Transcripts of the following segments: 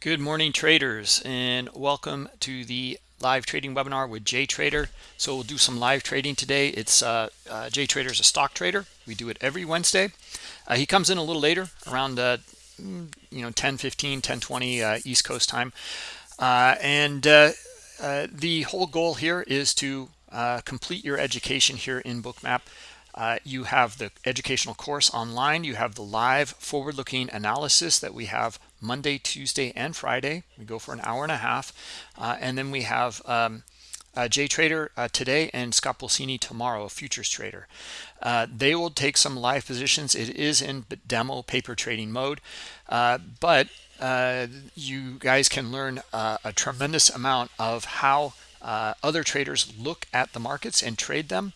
Good morning traders and welcome to the live trading webinar with Jay Trader. So we'll do some live trading today. It's uh, uh, Jay Trader is a stock trader. We do it every Wednesday. Uh, he comes in a little later around uh, mm, you know 10 15 10 20 uh, East Coast time. Uh, and the whole goal here is to complete your education here in Bookmap. Uh, you have the educational course online. You have the live forward-looking analysis that we have Monday, Tuesday, and Friday. We go for an hour and a half. Uh, and then we have um, uh, Jay Trader uh, today and Scott Pulcini tomorrow, a futures trader. Uh, they will take some live positions. It is in demo paper trading mode, uh, but uh, you guys can learn a tremendous amount of how other traders look at the markets and trade them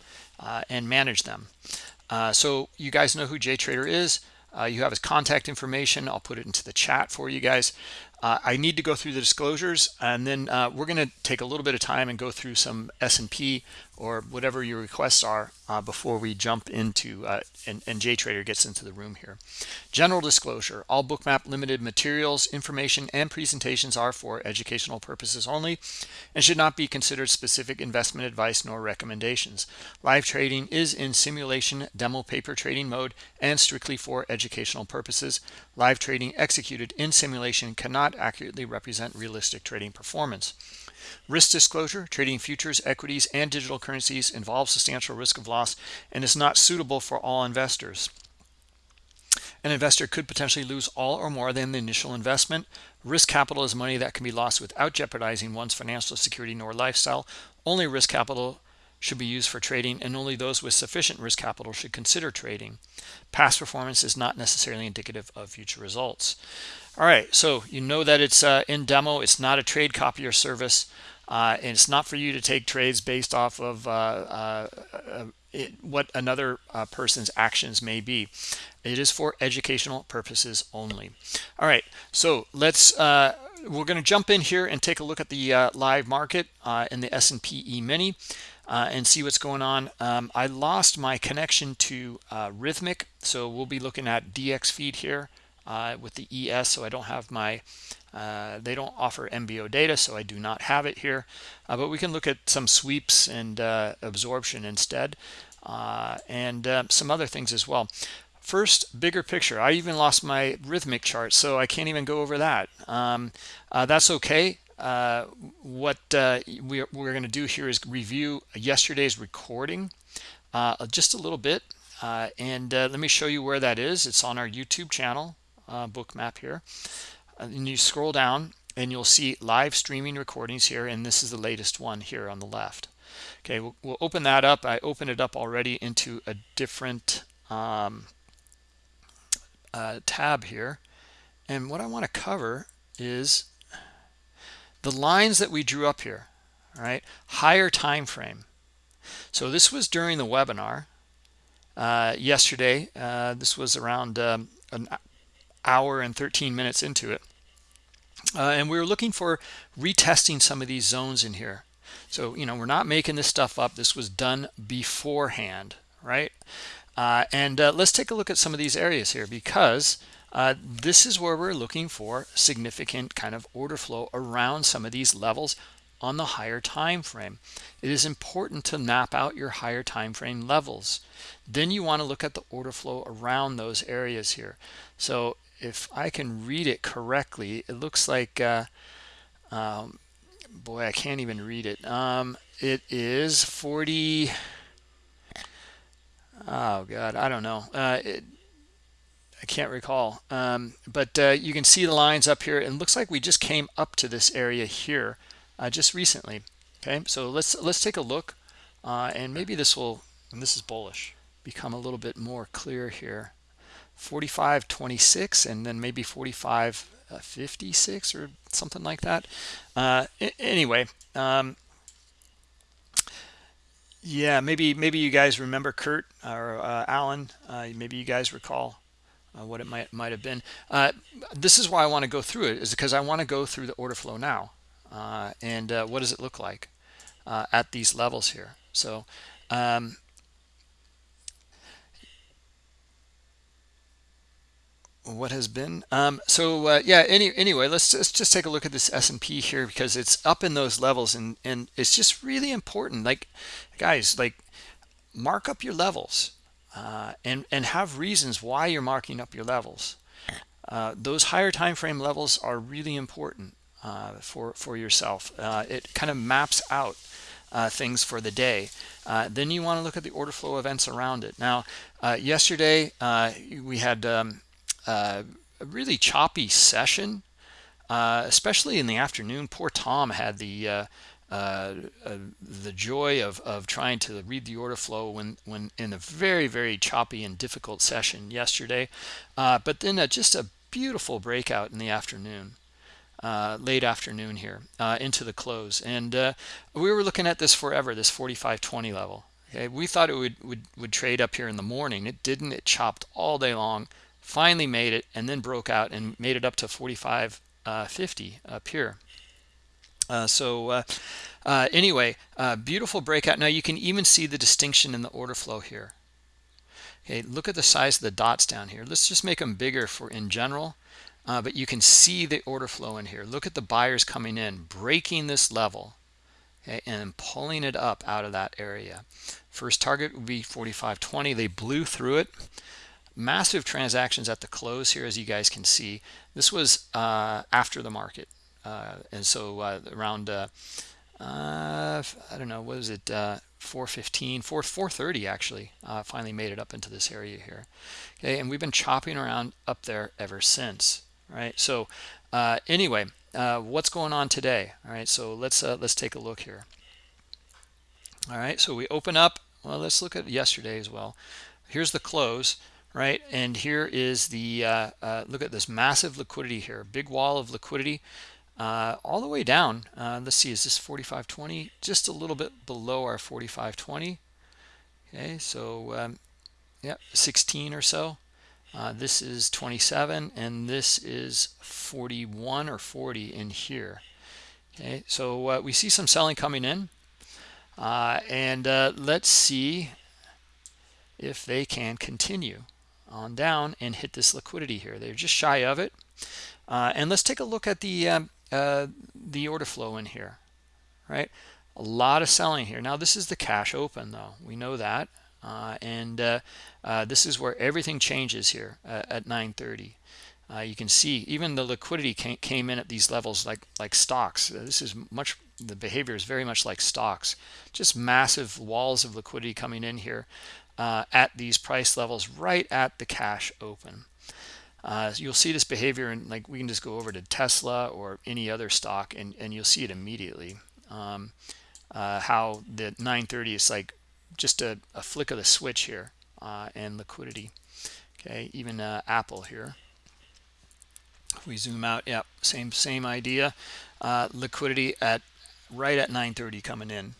and manage them. So you guys know who JTrader is. Uh, you have his contact information. I'll put it into the chat for you guys. Uh, I need to go through the disclosures, and then uh, we're going to take a little bit of time and go through some S&P or whatever your requests are uh, before we jump into uh, and, and JTrader gets into the room here. General disclosure, all Bookmap limited materials, information, and presentations are for educational purposes only and should not be considered specific investment advice nor recommendations. Live trading is in simulation demo paper trading mode and strictly for educational purposes. Live trading executed in simulation cannot accurately represent realistic trading performance. Risk disclosure, trading futures, equities, and digital currencies involves substantial risk of loss and is not suitable for all investors. An investor could potentially lose all or more than the initial investment. Risk capital is money that can be lost without jeopardizing one's financial security nor lifestyle. Only risk capital should be used for trading and only those with sufficient risk capital should consider trading. Past performance is not necessarily indicative of future results. All right, so you know that it's uh, in demo. It's not a trade copy or service. Uh, and it's not for you to take trades based off of uh, uh, uh it, what another uh, person's actions may be. It is for educational purposes only. All right, so let's we're going to jump in here and take a look at the live market in the S&P E-mini and see what's going on. Um, I lost my connection to Rithmic, so we'll be looking at dxFeed here uh, with the ES, so I don't have my, uh, they don't offer MBO data, so I do not have it here. Uh, but we can look at some sweeps and uh, absorption instead, and some other things as well. First, bigger picture. I even lost my Rithmic chart, so I can't even go over that. Um, that's okay. Uh, what uh, we're, we're going to do here is review yesterday's recording uh, just a little bit. Uh, and uh, let me show you where that is. It's on our YouTube channel, Bookmap here. and you scroll down and you'll see live streaming recordings here. And this is the latest one here on the left. Okay, we'll, we'll open that up. I opened it up already into a different um, tab here. And what I want to cover is the lines that we drew up here all right higher time frame so this was during the webinar uh, yesterday uh, this was around um, an hour and 13 minutes into it. Uh, and we were looking for retesting some of these zones in here. So you know we're not making this stuff up. This was done beforehand right? Uh, and uh, let's take a look at some of these areas here because uh, this is where we're looking for significant kind of order flow around some of these levels on the higher time frame. It is important to map out your higher time frame levels. Then you want to look at the order flow around those areas here. So if i can read it correctly it looks like uh, um, boy i can't even read it um, it is 40 oh god i don't know uh, it, I can't recall. Um, but uh, you can see the lines up here. It looks like we just came up to this area here uh, just recently. Okay, so let's let's take a look, uh, and maybe this will, and this is bullish, become a little bit more clear here. 45.26 and then maybe 45.56 or something like that. Uh, anyway, um, yeah, maybe maybe you guys remember Kurt or uh, Alan. Uh, maybe you guys recall uh, what it might might have been. Uh, this is why I want to go through it is because I want to go through the order flow now. Uh, and what does it look like at these levels here? So um, what has been um, so uh, yeah any anyway let's, let's just take a look at this S&P here because it's up in those levels and and it's just really important like guys like mark up your levels uh, and and have reasons why you're marking up your levels uh, those higher time frame levels are really important uh, for for yourself uh, it kind of maps out uh, things for the day. Uh, then you want to look at the order flow events around it. Now, uh, yesterday we had um, a really choppy session, especially in the afternoon. Poor Tom had the uh, uh, the joy of, of trying to read the order flow when, when in a very, very choppy and difficult session yesterday. Uh, but then just a beautiful breakout in the afternoon uh, late afternoon here uh, into the close. And uh, we were looking at this forever, this 45.20 level. Okay, we thought it would, would, would trade up here in the morning. It didn't. It chopped all day long, finally made it, and then broke out and made it up to 45.50 up here. Uh, so uh, uh, anyway, beautiful breakout. Now you can even see the distinction in the order flow here. Okay, look at the size of the dots down here. Let's just make them bigger for in general uh, but you can see the order flow in here look at the buyers coming in breaking this level okay, and pulling it up out of that area first target would be 45.20 they blew through it massive transactions at the close here as you guys can see. This was uh, after the market uh, and so uh, around uh, uh, I don't know what is it 415 4 430 actually finally made it up into this area here. Okay and we've been chopping around up there ever since right? So uh, anyway uh, what's going on today? All right so let's uh, let's take a look here. All right so we open up. Well let's look at yesterday as well. Here's the close right and here is the uh, uh, look at this massive liquidity here big wall of liquidity uh, all the way down let's see is this 4520 just a little bit below our 4520 okay so um, yeah 16 or so uh, this is 27 and this is 41 or 40 in here. Okay, so uh, we see some selling coming in. Uh, and uh, let's see if they can continue on down and hit this liquidity here. They're just shy of it. Uh, and let's take a look at the um, uh, the order flow in here, right? A lot of selling here. Now this is the cash open though. We know that. Uh, and uh, uh, this is where everything changes here at 930 uh, you can see even the liquidity came, came in at these levels like like stocks this is much the behavior is very much like stocks just massive walls of liquidity coming in here uh, at these price levels right at the cash open. Uh, you'll see this behavior and like we can just go over to Tesla or any other stock and, and you'll see it immediately. Um, how the 930 is like just a, a flick of the switch here uh, and liquidity. Okay even uh, apple here. If we zoom out yep same same idea. Uh, liquidity at right at 930 coming in.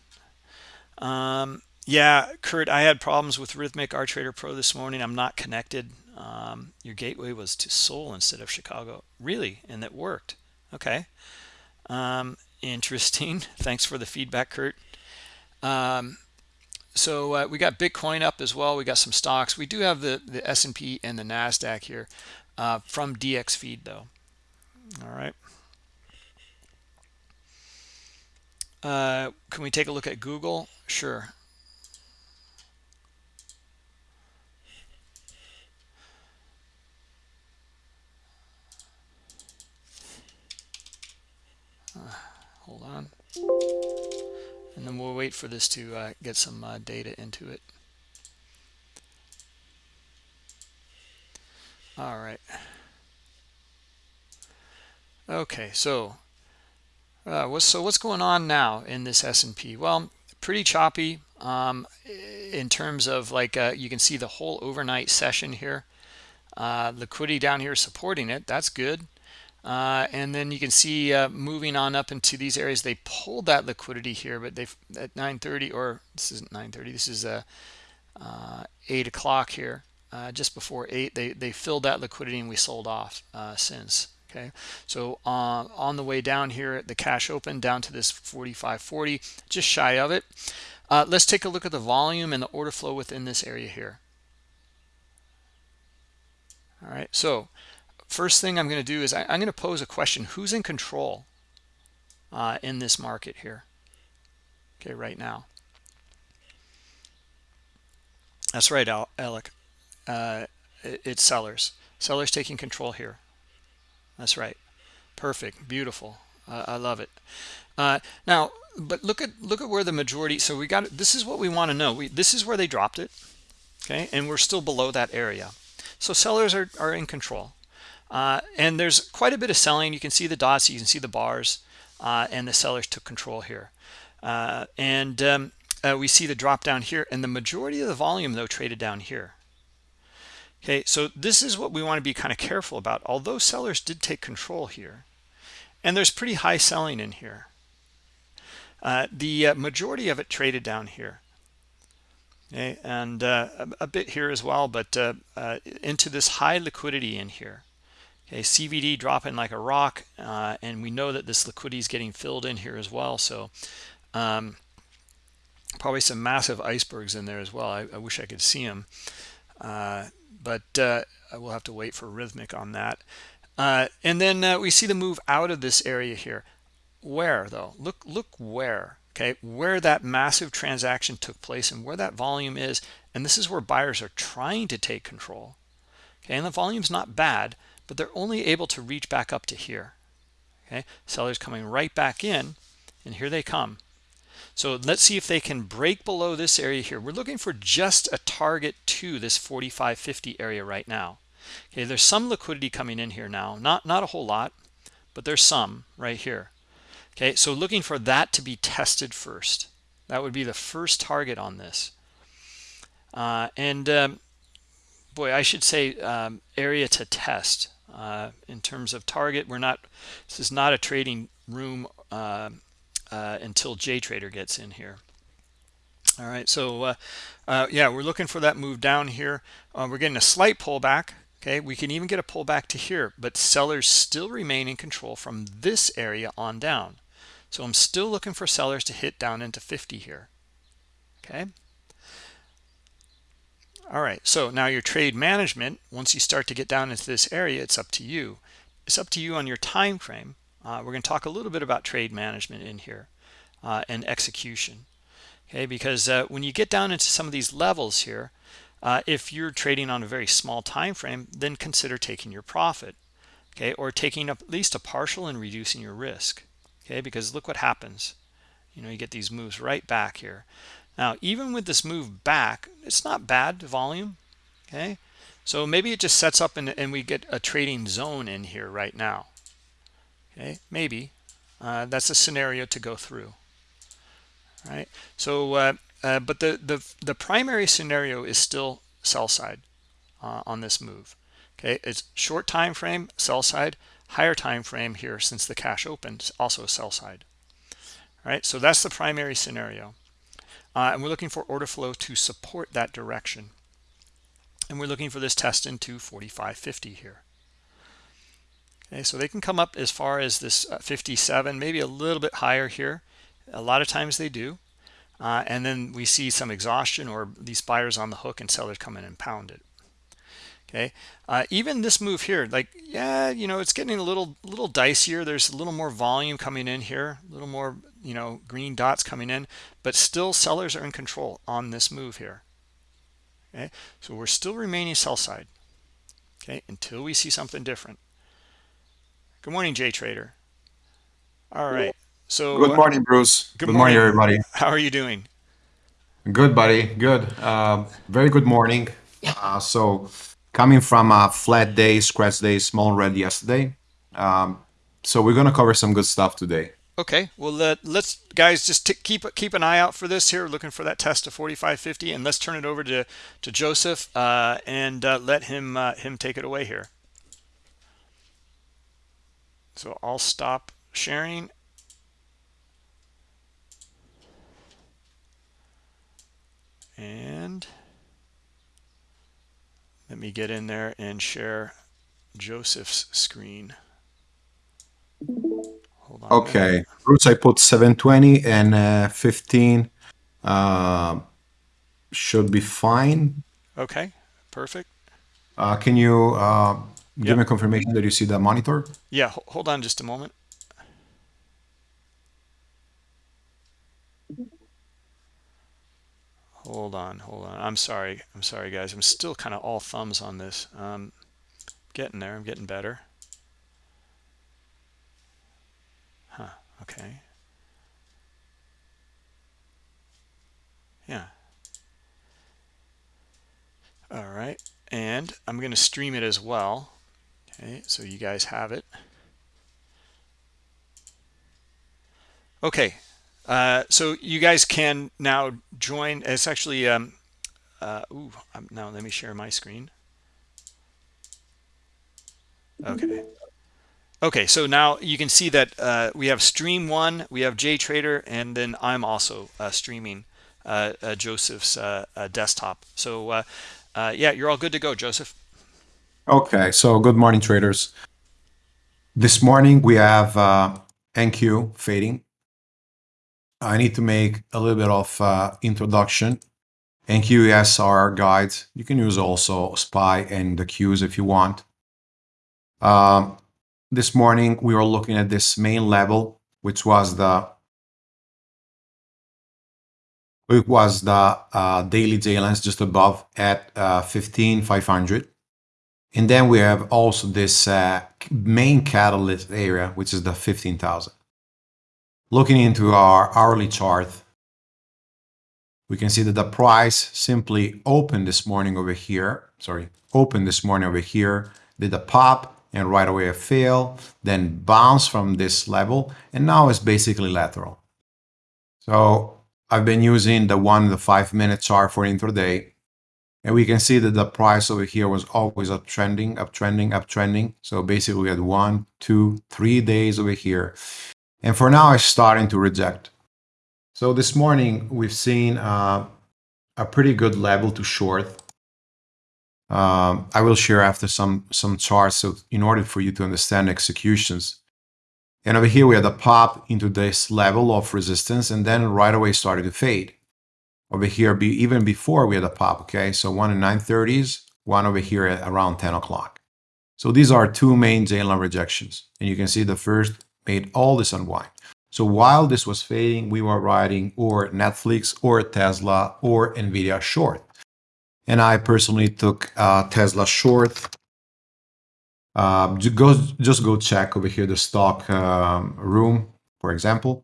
Um, yeah kurt i had problems with Rithmic r trader pro this morning. I'm not connected. Um, your gateway was to seoul instead of chicago. Really? And it worked. Okay. Um, interesting. Thanks for the feedback kurt. Um, so uh, we got bitcoin up as well. We got some stocks. We do have the the s&p and the nasdaq here uh, from dxFeed though. All right. Uh, can we take a look at google? Sure uh, hold on. And then we'll wait for this to uh, get some uh, data into it. All right. Okay so uh, what's so what's going on now in this S&P well pretty choppy um, in terms of like uh, you can see the whole overnight session here. Uh, liquidity down here supporting it. That's good uh, and then you can see uh, moving on up into these areas they pulled that liquidity here but they at 9:30 or this isn't 9:30 this is uh, uh, 8 o'clock here uh, just before 8 they they filled that liquidity and we sold off uh, since okay? So on the way down here the cash open down to this 45.40 just shy of it. Let's take a look at the volume and the order flow within this area here. All right so first thing I'm going to do is I, am going to pose a question. Who's in control uh, in this market here? Okay, right now. That's right, Alec. Uh, it's sellers. Sellers taking control here. That's right. Perfect. Beautiful. Uh, I love it. Uh, now, but look at look at where the majority. So we got this is what we want to know. We, this is where they dropped it. Okay, and we're still below that area. So sellers are, are in control. Uh, and there's quite a bit of selling. You can see the dots, you can see the bars, uh, and the sellers took control here. Uh, and um, uh, we see the drop down here, and the majority of the volume, though, traded down here. Okay, so this is what we want to be kind of careful about. Although sellers did take control here, and there's pretty high selling in here. Uh, the uh, majority of it traded down here. Okay, and a, a, bit here as well, but into this high liquidity in here. Okay, CVD dropping like a rock, uh, and we know that this liquidity is getting filled in here as well. So um, probably some massive icebergs in there as well. I, I wish I could see them but uh, we'll have to wait for Rithmic on that. Uh, and then uh, we see the move out of this area here. Where though? Look, look where. Okay, where that massive transaction took place and where that volume is. And this is where buyers are trying to take control. Okay, and the volume's not bad, but they're only able to reach back up to here. Okay, sellers coming right back in, and here they come. So let's see if they can break below this area here. We're looking for just a target to this 45.50 area right now. Okay, there's some liquidity coming in here now. Not, not a whole lot, but there's some right here. Okay, so looking for that to be tested first. That would be the first target on this. Uh, and um, boy, I should say um, area to test. Uh, in terms of target, we're not, this is not a trading room uh, uh, until JTrader gets in here. All right, so uh, uh, yeah, we're looking for that move down here. Uh, we're getting a slight pullback. Okay, we can even get a pullback to here, but sellers still remain in control from this area on down. So I'm still looking for sellers to hit down into 50 here. Okay. All right, so now your trade management, once you start to get down into this area, it's up to you. It's up to you on your time frame uh, we're going to talk a little bit about trade management in here uh, and execution. Okay, because uh, when you get down into some of these levels here, uh, if you're trading on a very small time frame, then consider taking your profit, okay, or taking up at least a partial and reducing your risk, okay, because look what happens. You know, you get these moves right back here. Now, even with this move back, it's not bad volume, okay? So maybe it just sets up and, and we get a trading zone in here right now okay? Maybe. Uh, that's a scenario to go through right so uh, uh, but the the the primary scenario is still sell side uh, on this move okay? It's short time frame sell side. Higher time frame here since the cash opened also sell side all right so that's the primary scenario uh, and we're looking for order flow to support that direction and we're looking for this test into 45.50 here Okay, so they can come up as far as this uh, 57, maybe a little bit higher here. A lot of times they do. Uh, and then we see some exhaustion or these buyers on the hook and sellers come in and pound it. Okay, uh, even this move here, like, yeah, you know, it's getting a little, little dicier. There's a little more volume coming in here, a little more, you know, green dots coming in, but still sellers are in control on this move here. Okay, so we're still remaining sell side. Okay, until we see something different. Good morning, Jay Trader. All right. So good morning, Bruce. Good, good morning. morning. everybody. How are you doing? Good, buddy. Good. Uh, very good morning. Uh, so coming from a flat day, scratch day, small red yesterday. Um, so we're gonna cover some good stuff today. Okay. Well, uh, let's guys just keep keep an eye out for this here. Looking for that test of 45.50, and let's turn it over to to Joseph uh, and uh, let him uh, him take it away here. So I'll stop sharing. And let me get in there and share Joseph's screen. Hold on. Okay. Bruce, I put 720 and uh, 15 uh, should be fine. Okay. Perfect. Uh, can you uh, give Yep. me confirmation that you see the monitor. Yeah, hold on just a moment. Hold on, hold on. I'm sorry. I'm sorry, guys. I'm still kind of all thumbs on this. Um, getting there. I'm getting better. Okay. Yeah. All right. And I'm going to stream it as well. Okay, so you guys have it. Okay. Uh, so you guys can now join. It's actually, um, uh, ooh, um, now let me share my screen. Okay. Okay, so now you can see that uh, we have stream one, we have JTrader, and then I'm also uh, streaming uh, uh, Joseph's uh, uh, desktop. So yeah, you're all good to go, Joseph. Okay, so good morning, traders. This morning we have NQ fading. I need to make a little bit of introduction. NQES are our guides. You can use also SPY and the Qs if you want. Um, this morning we were looking at this main level, which was the it was the uh, daily J lines just above at uh, 15,500. And then we have also this uh, main catalyst area, which is the 15,000. Looking into our hourly chart, we can see that the price simply opened this morning over here. Sorry, opened this morning over here, did a pop and right away a fail, then bounce from this level, and now it's basically lateral. So I've been using the one, the five minute chart for intraday. And we can see that the price over here was always uptrending, uptrending, uptrending. So basically we had one, two, three days over here. And for now, it's starting to reject. So this morning, we've seen uh, a pretty good level to short. Um, I will share after some, some charts so in order for you to understand executions. And over here, we had a pop into this level of resistance and then right away started to fade. Over here, be, even before we had a pop, okay? So one in 930s, one over here at around 10 o'clock. So these are two main J-line rejections. And you can see the first made all this unwind. So while this was fading, we were riding or Netflix or Tesla or Nvidia short. And I personally took uh, Tesla short. Uh, go, just go check over here the stock um, room, for example.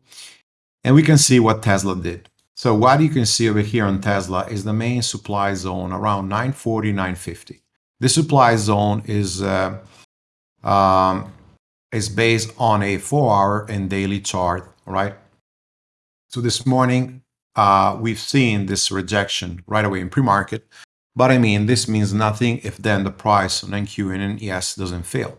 And we can see what Tesla did. So what you can see over here on Tesla is the main supply zone around 940, 950. This supply zone is uh, um, is based on a four hour and daily chart, right? So this morning, uh, we've seen this rejection right away in pre-market. But I mean, this means nothing if then the price on NQ and NES doesn't fail.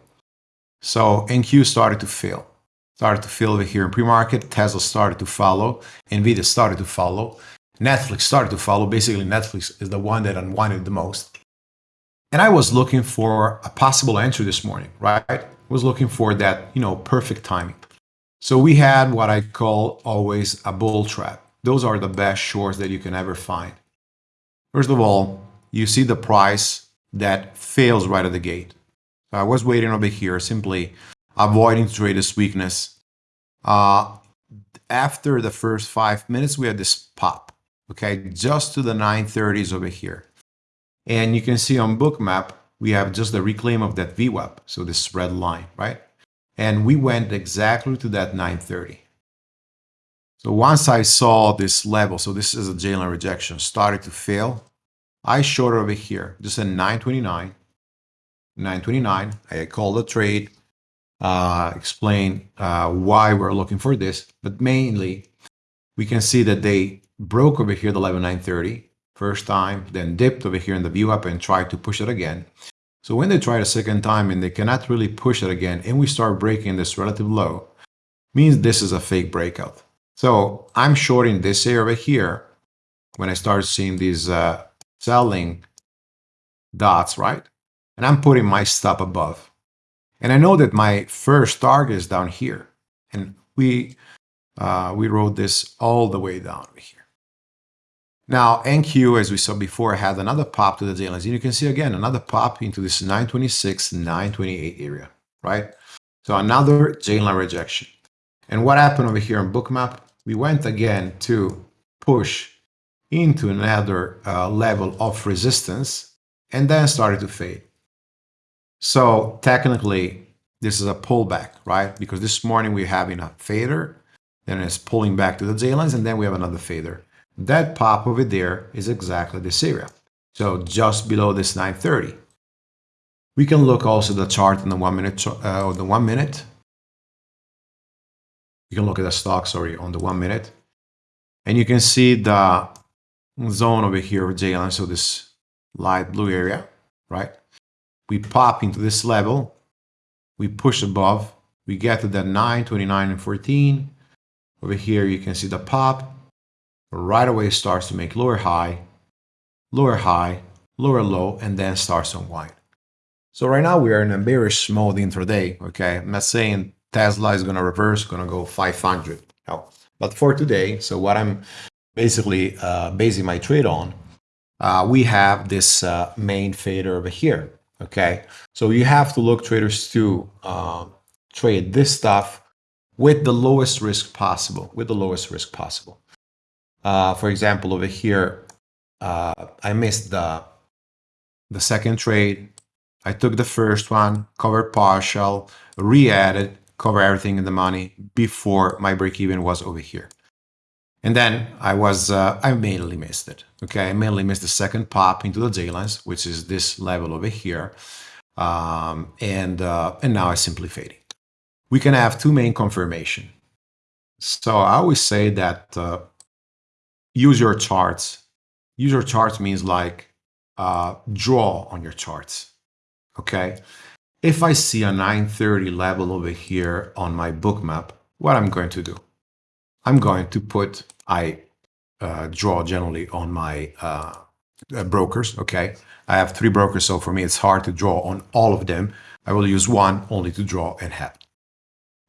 So NQ started to fail, started to fail over here in pre-market. Tesla started to follow. Nvidia started to follow. Netflix started to follow. Basically, Netflix is the one that unwinded the most. And I was looking for a possible entry this morning, right? was looking for that, you know, perfect timing. So we had what I call always a bull trap. Those are the best shorts that you can ever find. First of all, you see the price that fails right at the gate. So I was waiting over here, simply avoiding to trade this weakness. Uh, after the first five minutes, we had this pop, okay, just to the 930s over here. And you can see on Bookmap, we have just the reclaim of that VWAP, so this red line, right? And we went exactly to that 930. So once I saw this level, so this is a J-line rejection, started to fail, I short over here, just a 929, 929. I called the trade, uh, explain uh, why we're looking for this, but mainly we can see that they broke over here the level 930 first time, then dipped over here in the VWAP and tried to push it again. So when they it a second time and they cannot really push it again, and we start breaking this relative low, means this is a fake breakout. So I'm shorting this area over here when I start seeing these uh, selling dots, right? And I'm putting my stop above. And I know that my first target is down here. And we, uh, we rode this all the way down over here. Now, NQ, as we saw before, had another pop to the daily lines. And you can see again, another pop into this 926, 928 area, right? So another J line rejection. And what happened over here on bookmap? We went again to push into another uh, level of resistance and then started to fade. So technically, this is a pullback, right? Because this morning we're having a fader, then it's pulling back to the J lines, and then we have another fader. That pop over there is exactly this area. So just below this 930. We can look also the chart in the one minute, uh, the one minute. You can look at the stock, sorry, on the one minute. And you can see the zone over here of J so this light blue area, right? We pop into this level, we push above, we get to that 9, 29, and 14. Over here, you can see the pop. Right away starts to make lower high, lower high, lower low, and then starts to unwind. So right now we are in a bearish mode intraday, okay? I'm not saying Tesla is going to reverse, going to go 500. No. But for today, so what I'm basically uh, basing my trade on, uh, we have this uh, main fader over here, okay? So you have to look traders to uh, trade this stuff with the lowest risk possible, with the lowest risk possible. Uh, for example, over here, uh, I missed the, the second trade, I took the first one, covered partial, re-added, cover everything in the money before my break even was over here. And then I was, uh, I mainly missed it. Okay, I mainly missed the second pop into the J lines, which is this level over here. Um, and, uh, and now I simply fading. We can have two main confirmation. So I always say that uh, use your charts. Use your charts means like uh, draw on your charts okay? If I see a 930 level over here on my Bookmap, what I'm going to do? I'm going to put, I uh, draw generally on my uh, uh, brokers, okay? I have three brokers, so for me it's hard to draw on all of them. I will use one only to draw and have.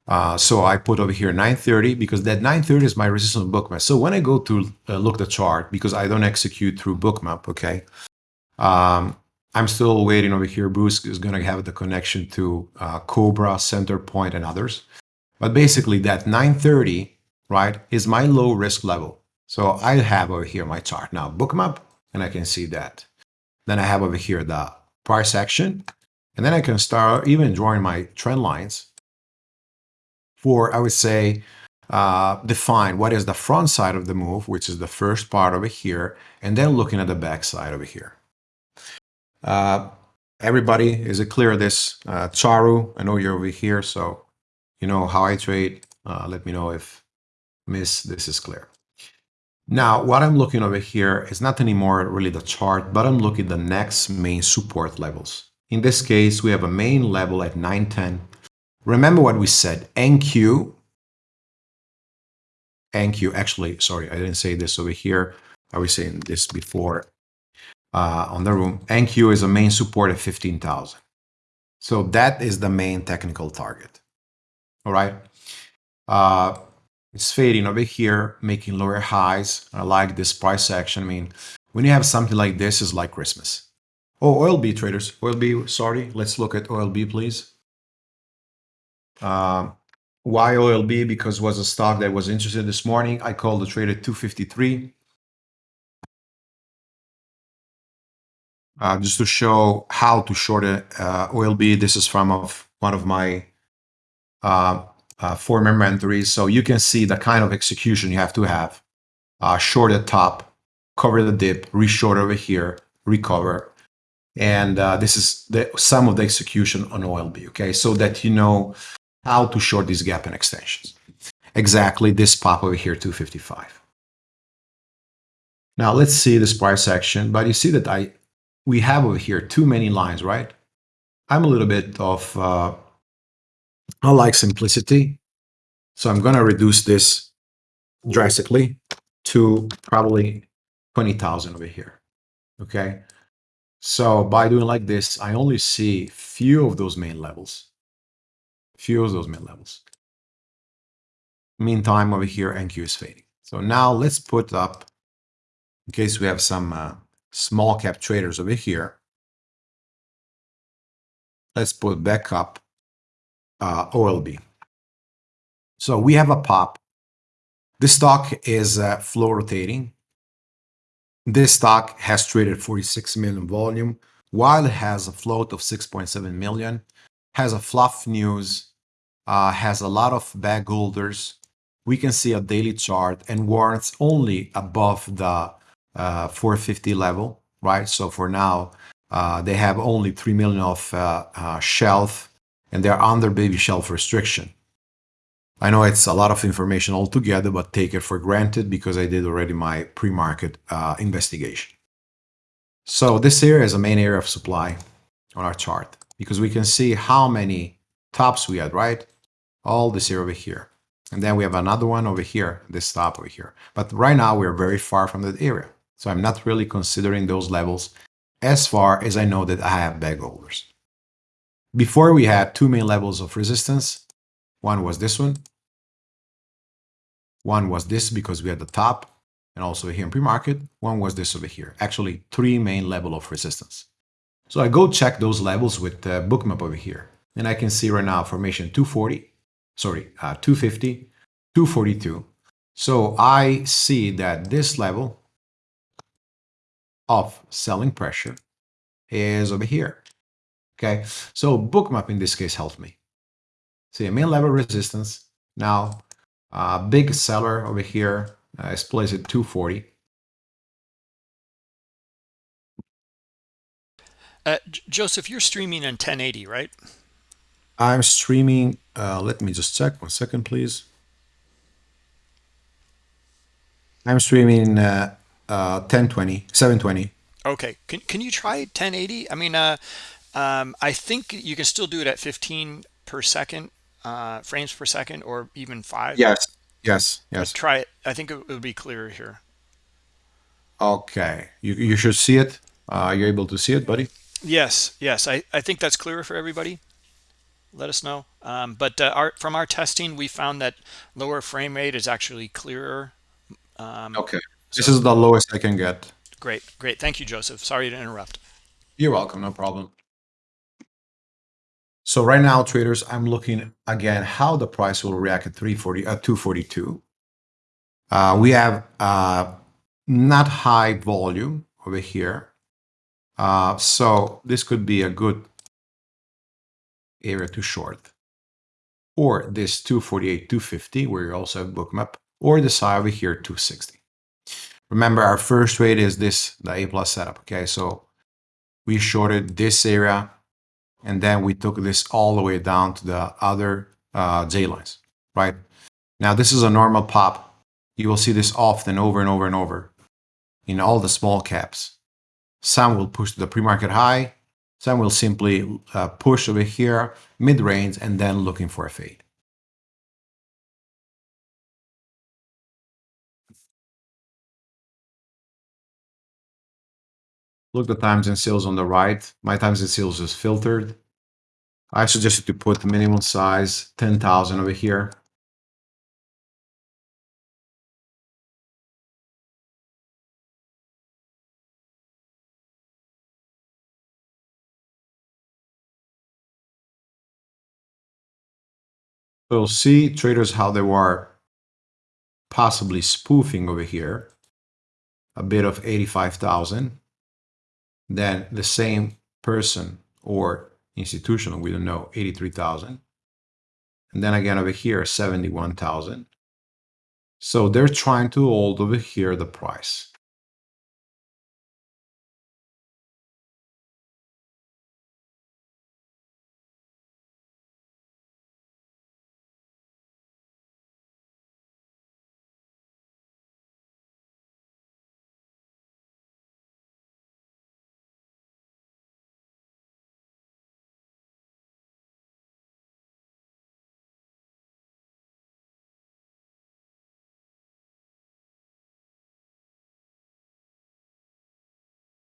Uh, so I put over here 930 because that 930 is my resistance bookmap. So when I go to uh, look the chart, because I don't execute through bookmap, okay, um, I'm still waiting over here. Bruce is going to have the connection to uh, Cobra, Center and others. But basically, that 930, right, is my low risk level. So I have over here my chart. Now, bookmap, and I can see that. Then I have over here the price action. And then I can start even drawing my trend lines for, I would say, uh, define what is the front side of the move, which is the first part over here, and then looking at the back side over here. Uh, everybody, is it clear this? Uh, Charu, I know you're over here, so you know how I trade. Uh, let me know if miss this is clear. Now, what I'm looking over here is not anymore really the chart, but I'm looking at the next main support levels. In this case, we have a main level at 910. Remember what we said, NQ, NQ, actually, sorry, I didn't say this over here. I was saying this before uh, on the room. NQ is a main support at 15,000. So that is the main technical target. All right. Uh, it's fading over here, making lower highs. I like this price action. I mean, when you have something like this, is like Christmas. Oh, oil OLB traders, oil OLB, sorry. Let's look at oil OLB, please. Uh, why OLB? Because it was a stock that was interested this morning. I called the trade at 253. uh, just to show how to short a uh, OLB. This is from of one of my uh, uh, former mentories. So you can see the kind of execution you have to have. Uh, short at top, cover the dip, reshort over here, recover. And uh, this is the, some of the execution on OLB, okay? So that you know how to short these gap and extensions. Exactly this pop over here, 255. Now let's see this price action, but you see that I we have over here too many lines, right? I'm a little bit of, uh, I like simplicity. So I'm going to reduce this drastically to probably 20,000 over here. Okay. So by doing like this, I only see few of those main levels. Few of those main levels. Meantime, over here, NQ is fading. So now let's put up in case we have some uh, small cap traders over here. Let's put back up uh, OLB. So we have a pop. This stock is uh, flow rotating. This stock has traded 46 million volume, while it has a float of 6.7 million, has a fluff news, uh, has a lot of bag holders. We can see a daily chart and warrants only above the uh, 450 level, right? So for now, uh, they have only 3 million of uh, uh, shelf and they're under baby shelf restriction. I know it's a lot of information altogether, but take it for granted because I did already my pre-market uh, investigation. So this area is a main area of supply on our chart because we can see how many tops we had, right? All this area over here. And then we have another one over here, this top over here. But right now we're very far from that area. So I'm not really considering those levels as far as I know that I have bag holders. Before we had two main levels of resistance. One was this one. One was this because we had the top and also here in pre-market. One was this over here. Actually, three main level of resistance. So I go check those levels with the bookmap over here. And I can see right now formation 240, sorry, uh, 250, 242. So I see that this level of selling pressure is over here. Okay, so bookmap in this case helped me. See a main level resistance. Now, uh, big seller over here uh, is placed at 240. Uh, Joseph, you're streaming in 1080, right? I'm streaming. Uh, let me just check one second, please. I'm streaming uh, uh, 1020, 720. Okay. Can, can you try 1080? I mean, uh, um, I think you can still do it at 15 per second, uh, frames per second, or even five. Yes, yes, yes. Try it. I think it would be clearer here. Okay, you, you should see it. Uh, you're able to see it, buddy? Yes, yes. I, I think that's clearer for everybody. Let us know. Um, but uh, our, from our testing, we found that lower frame rate is actually clearer. Um, okay. This is the lowest I can get. Great, great. Thank you, Joseph. Sorry to interrupt. You're welcome. No problem. So right now, traders, I'm looking again how the price will react at 340 at 242. Uh, we have uh, not high volume over here. Uh, so this could be a good area to short. Or this 248, 250, where you also have bookmap, or the side over here, 260. Remember, our first trade is this, the A plus setup. Okay, so we shorted this area and then we took this all the way down to the other uh, J lines, right? Now this is a normal pop. You will see this often over and over and over in all the small caps. Some will push to the pre-market high, some will simply uh, push over here, mid-range, and then looking for a fade. Look the times and sales on the right. My times and sales is filtered. I suggested to put the minimum size 10,000 over here. So see traders how they were possibly spoofing over here a bit of 85,000 then the same person or institutional, we don't know, 83,000. And then again over here, 71,000. So they're trying to hold over here the price.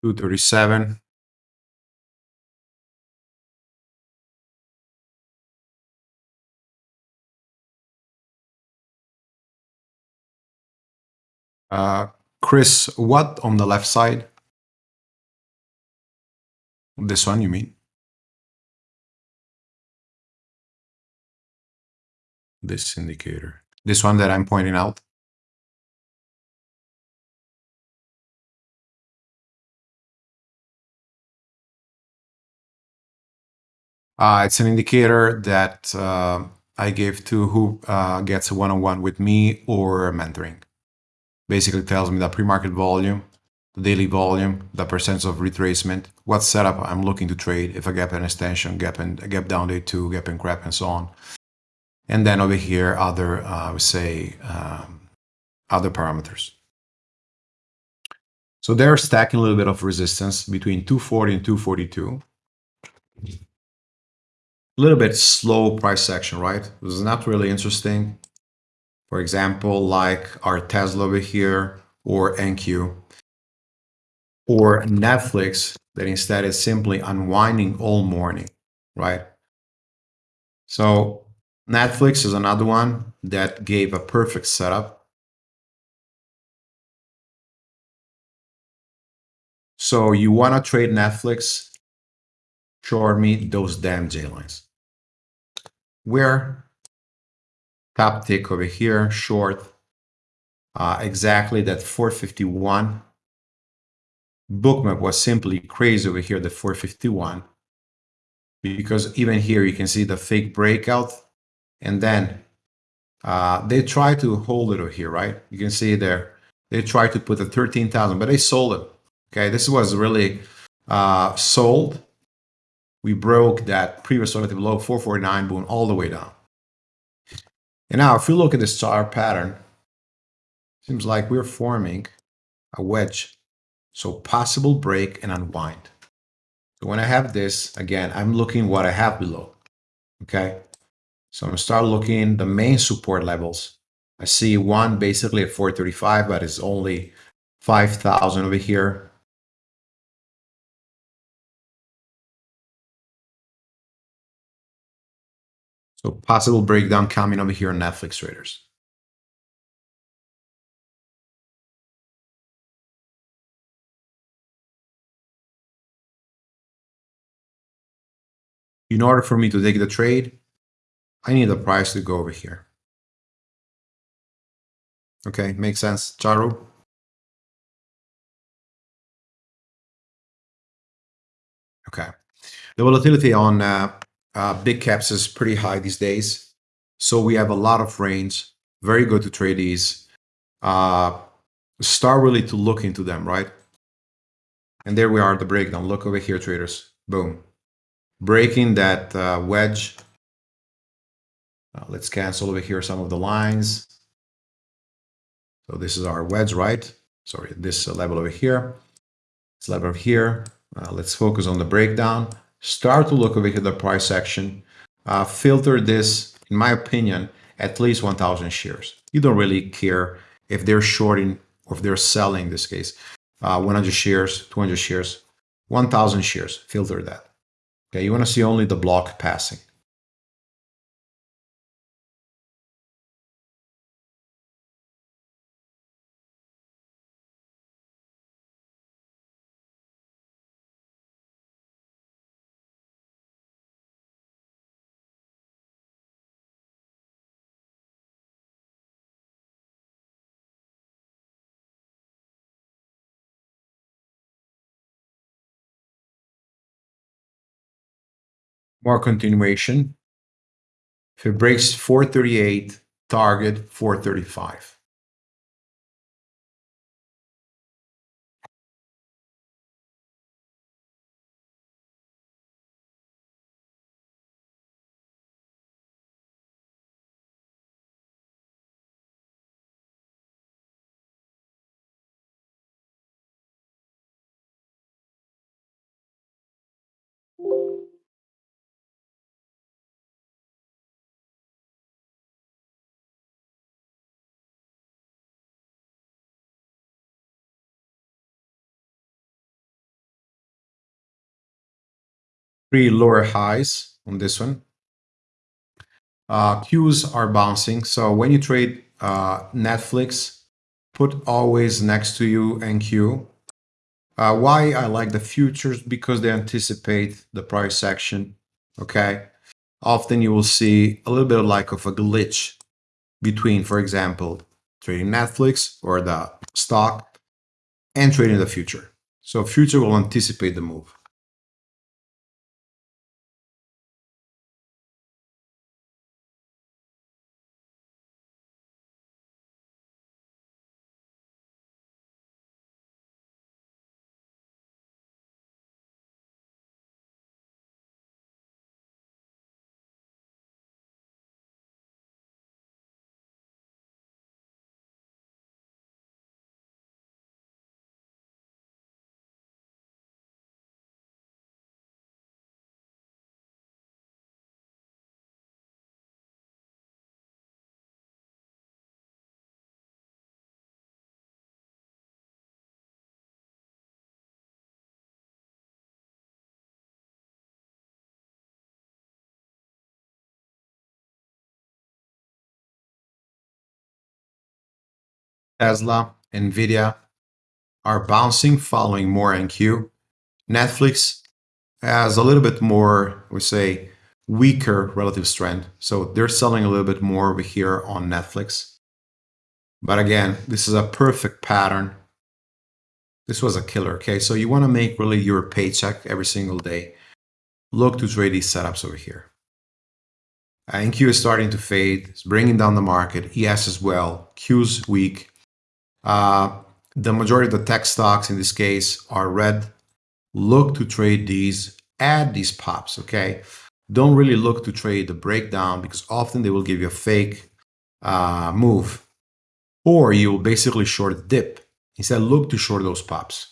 Two thirty-seven. Uh, Chris, what on the left side? This one, you mean? This indicator. This one that I'm pointing out? It's an indicator that uh, I give to who uh, gets a one-on-one with me or mentoring. Basically tells me the pre-market volume, the daily volume, the percent of retracement, what setup I'm looking to trade, if a gap and extension, gap and gap down day two, gap and crap, and so on. And then over here, other, uh, I would say, um, other parameters. So they're stacking a little bit of resistance between 240 and 242 a little bit slow price action, right? This is not really interesting. For example, like our Tesla over here or NQ or Netflix that instead is simply unwinding all morning, right? So Netflix is another one that gave a perfect setup. So you want to trade Netflix, short me those damn J lines. Where top tick over here, short, uh, exactly that 451. Bookmap was simply crazy over here, the 451. Because even here you can see the fake breakout. And then uh, they try to hold it over here, right? You can see there. They try to put the 13,000, but they sold it. Okay, this was really uh, sold we broke that previous relative low 449 boom all the way down. And now if you look at this chart pattern, seems like we're forming a wedge. So possible break and unwind. So when I have this, again, I'm looking what I have below. Okay. So I'm gonna start looking the main support levels. I see one basically at 435, but it's only 5,000 over here. So possible breakdown coming over here on Netflix traders. In order for me to take the trade, I need the price to go over here. Okay, makes sense, Charu? Okay. The volatility on uh, uh, big caps is pretty high these days. So we have a lot of range, very good to trade these. Uh, start really to look into them, right? And there we are, the breakdown. Look over here, traders. Boom. Breaking that uh, wedge. Uh, let's cancel over here some of the lines. So this is our wedge, right? Sorry, this level over here. This level over here. Uh, let's focus on the breakdown start to look over here the price action, uh, filter this, in my opinion, at least 1,000 shares. You don't really care if they're shorting or if they're selling in this case. Uh, 100 shares, 200 shares, 1,000 shares, filter that. Okay, you want to see only the block passing. More continuation. If it breaks 438, target 435. Three lower highs on this one. Uh, Qs are bouncing. So when you trade uh, Netflix, put always next to you NQ. Uh, why I like the futures? Because they anticipate the price action, okay? Often you will see a little bit of like of a glitch between, for example, trading Netflix or the stock and trading the future. So future will anticipate the move. Tesla, Nvidia are bouncing following more NQ. Netflix has a little bit more, we say, weaker relative strength. So they're selling a little bit more over here on Netflix. But again, this is a perfect pattern. This was a killer, okay? So you want to make really your paycheck every single day. Look to trade these setups over here. NQ is starting to fade. It's bringing down the market. ES as well. Q's weak. Uh, the majority of the tech stocks in this case are red. Look to trade these, add these pops, okay? Don't really look to trade the breakdown because often they will give you a fake uh, move. Or you will basically short dip. Instead, look to short those pops.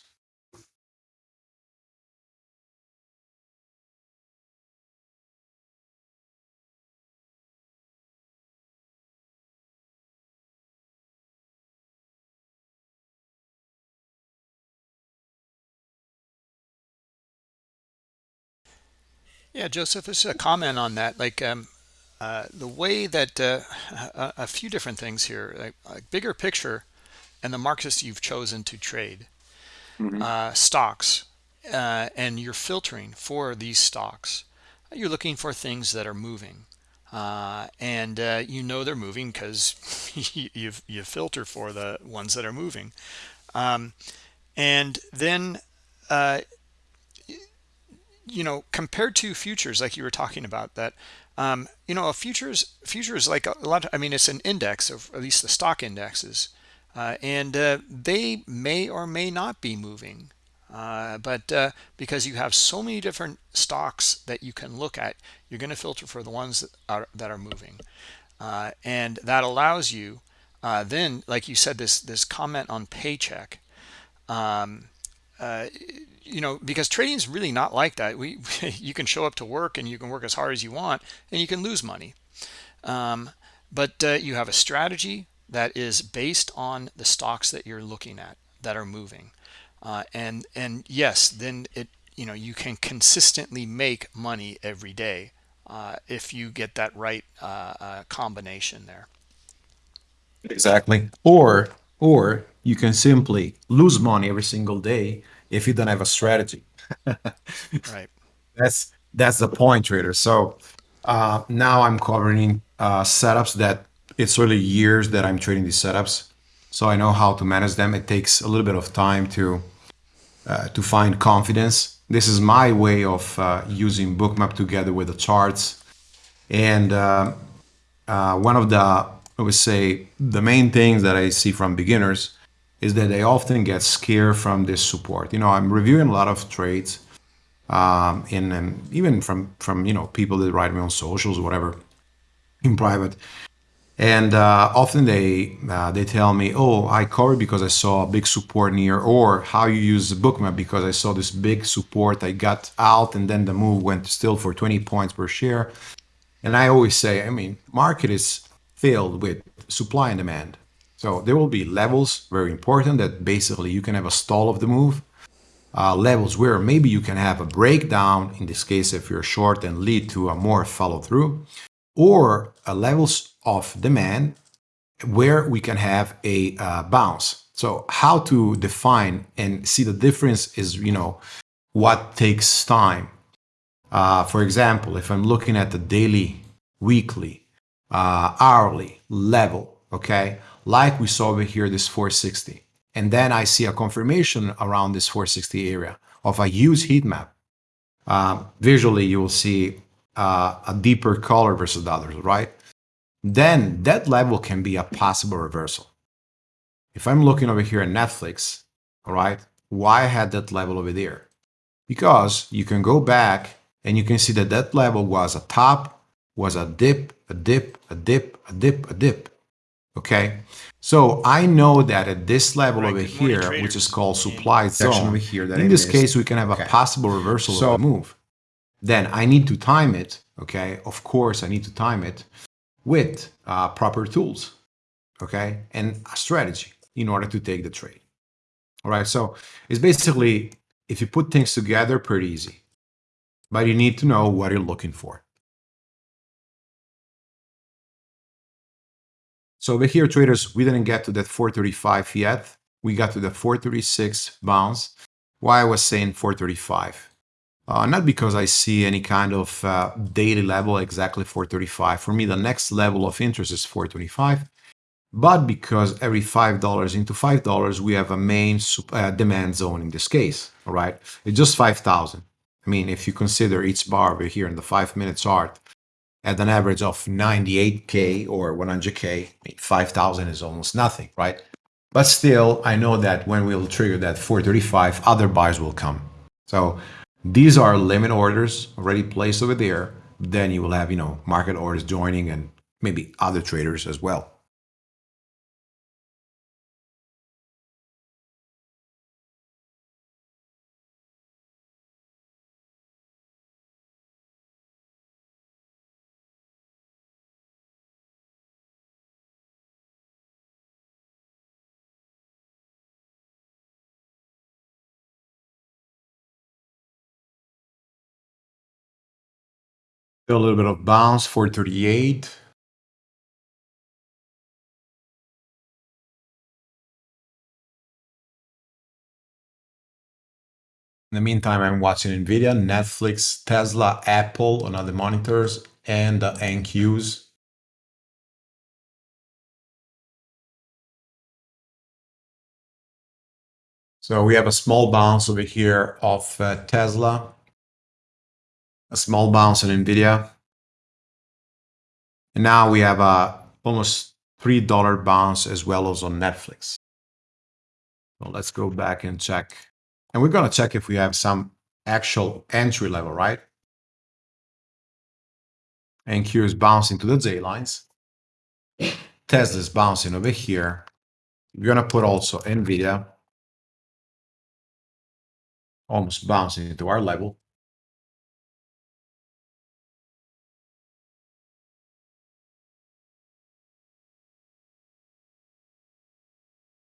Yeah, Joseph, this is a comment on that. Like um, uh, the way that uh, a, a, few different things here, like, like, bigger picture, and the markets you've chosen to trade, mm-hmm. uh, stocks, uh, and you're filtering for these stocks. You're looking for things that are moving, uh, and uh, you know they're moving because you you filter for the ones that are moving, um, and then you know, compared to futures, like you were talking about, that um, you know, a futures futures like a lot. Of, I mean, it's an index, of at least the stock indexes, uh, and uh, they may or may not be moving. Uh, but uh, because you have so many different stocks that you can look at, you're going to filter for the ones that are that are moving, uh, and that allows you uh, then, like you said, this this comment on paycheck. Um, you know because trading is really not like that. We you can show up to work and you can work as hard as you want and you can lose money. Um, but uh, you have a strategy that is based on the stocks that you're looking at that are moving. Uh, and and yes then it you know you can consistently make money every day uh, if you get that right uh, uh, combination there. Exactly. Or or you can simply lose money every single day if you don't have a strategy. right. That's that's the point, trader. So uh, now I'm covering uh, setups that it's really years that I'm trading these setups, so I know how to manage them. It takes a little bit of time to uh, to find confidence. This is my way of uh, using Bookmap together with the charts, and uh, uh, one of the I would say the main things that I see from beginners is that they often get scared from this support. You know, I'm reviewing a lot of trades, um, in and even from from you know people that write me on socials or whatever, in private, and uh, often they uh, they tell me, "Oh, I covered because I saw a big support near," or "How you use the bookmap because I saw this big support. I got out, and then the move went still for 20 points per share." And I always say, I mean, market is filled with supply and demand. So there will be levels, very important, that basically you can have a stall of the move. Uh, levels where maybe you can have a breakdown, in this case if you're short and lead to a more follow through, or uh, levels of demand where we can have a uh, bounce. So how to define and see the difference is, you know, what takes time. Uh, for example, if I'm looking at the daily, weekly, uh, hourly level, okay, like we saw over here, this 460, and then I see a confirmation around this 460 area of a huge heat map. Uh, visually, you will see uh, a deeper color versus the others, right? Then that level can be a possible reversal. If I'm looking over here at Netflix, all right, why I had that level over there? Because you can go back and you can see that that level was a top, was a dip, a dip, a dip, a dip, a dip. Okay, so I know that at this level Right, over good morning, here, which is called supply section zone, over here that in this missed. case, we can have a possible reversal So- of the move. Then I need to time it. Okay, of course, I need to time it with uh, proper tools. Okay, and a strategy in order to take the trade. All right, so it's basically if you put things together, pretty easy, but you need to know what you're looking for. So over here, traders, we didn't get to that 435 yet. We got to the 436 bounce. Why I was saying 435? Uh, not because I see any kind of uh, daily level exactly 435. For me, the next level of interest is 425. But because every $5 into $5, we have a main uh, demand zone in this case. All right. It's just 5,000. I mean, if you consider each bar over here in the five minute chart, at an average of 98k or 100K, 5,000 is almost nothing, right? But still, I know that when we'll trigger that 435, other buyers will come. So these are limit orders already placed over there. Then you will have, you know, market orders joining and maybe other traders as well. A little bit of bounce, 438. In the meantime, I'm watching NVIDIA, Netflix, Tesla, Apple on other monitors, and the NQs. So we have a small bounce over here of uh, Tesla, a small bounce on NVIDIA. And now we have a almost $3 bounce as well as on Netflix. So let's go back and check. And we're going to check if we have some actual entry level, right? NQ is bouncing to the J lines. Tesla is bouncing over here. We're going to put also NVIDIA almost bouncing into our level.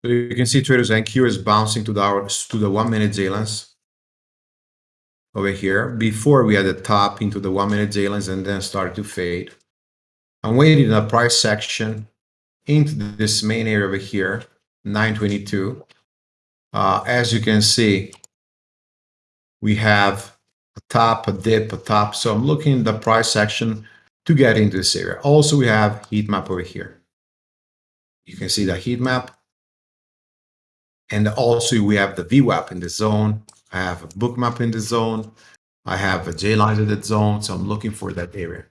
So you can see traders NQ is bouncing to the hour, to the one minute lines over here. Before we had a top into the one minute lines and then started to fade. I'm waiting in the price section into this main area over here, 922. Uh, as you can see, we have a top, a dip, a top. So I'm looking in the price section to get into this area. Also, we have heat map over here. You can see the heat map. And also we have the VWAP in the zone. I have a Bookmap in the zone. I have a J line in the zone. So I'm looking for that area.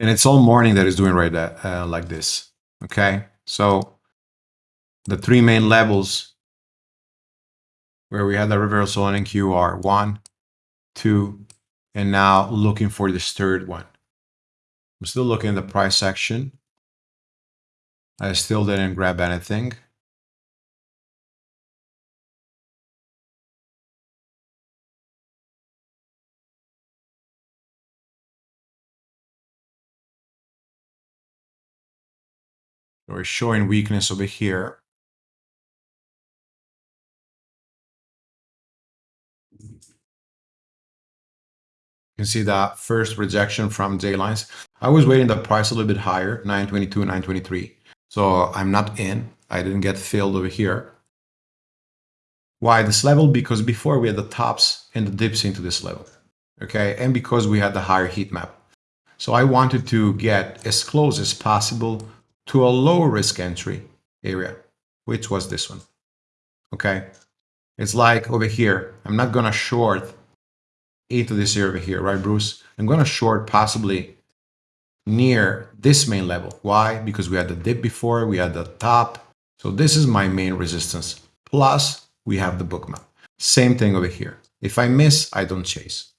And it's all morning that is doing right that uh, like this okay? So the three main levels where we had the reversal on NQ are one two and now looking for this third one. I'm still looking at the price section. I still didn't grab anything we're showing weakness over here. You can see that first rejection from J lines. I was waiting the price a little bit higher, 922, 923. So I'm not in. I didn't get filled over here. Why this level? Because before we had the tops and the dips into this level. Okay, and because we had the higher heat map. So I wanted to get as close as possible to a low risk entry area, which was this one. Okay, it's like over here. I'm not gonna short into this area over here, right, Bruce? I'm gonna short possibly near this main level. Why? Because we had the dip before, we had the top. So this is my main resistance. Plus, we have the Bookmap. Same thing over here. If I miss, I don't chase.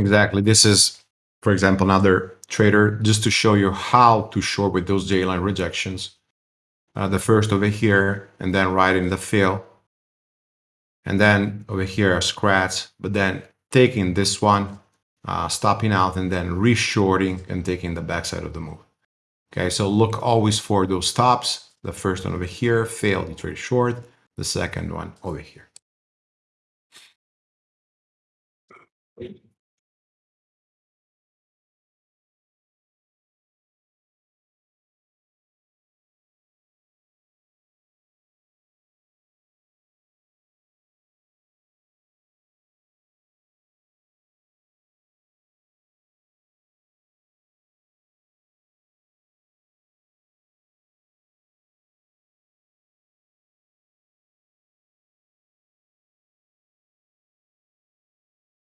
Exactly. This is, for example, another trader just to show you how to short with those J-line rejections. Uh, the first over here and then right in the fill. And then over here a scratch, but then taking this one, uh, stopping out and then reshorting and taking the backside of the move. Okay, so look always for those stops. The first one over here failed, you trade short. The second one over here.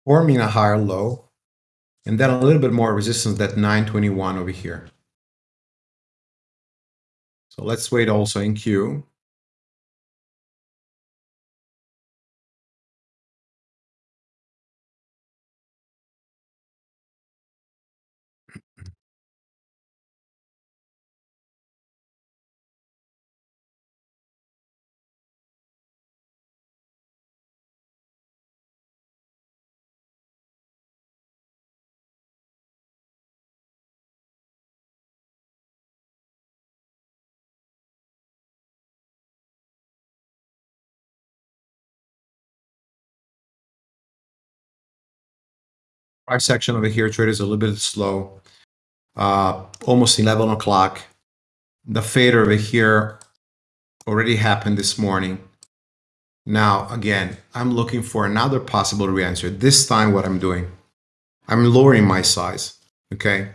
Forming a higher low, and then a little bit more resistance that 921 over here. So let's wait also in Q. price section over here, trade is a little bit slow. Uh, almost 11 o'clock. The fader over here already happened this morning. Now, again, I'm looking for another possible re-answer. This time what I'm doing, I'm lowering my size, okay?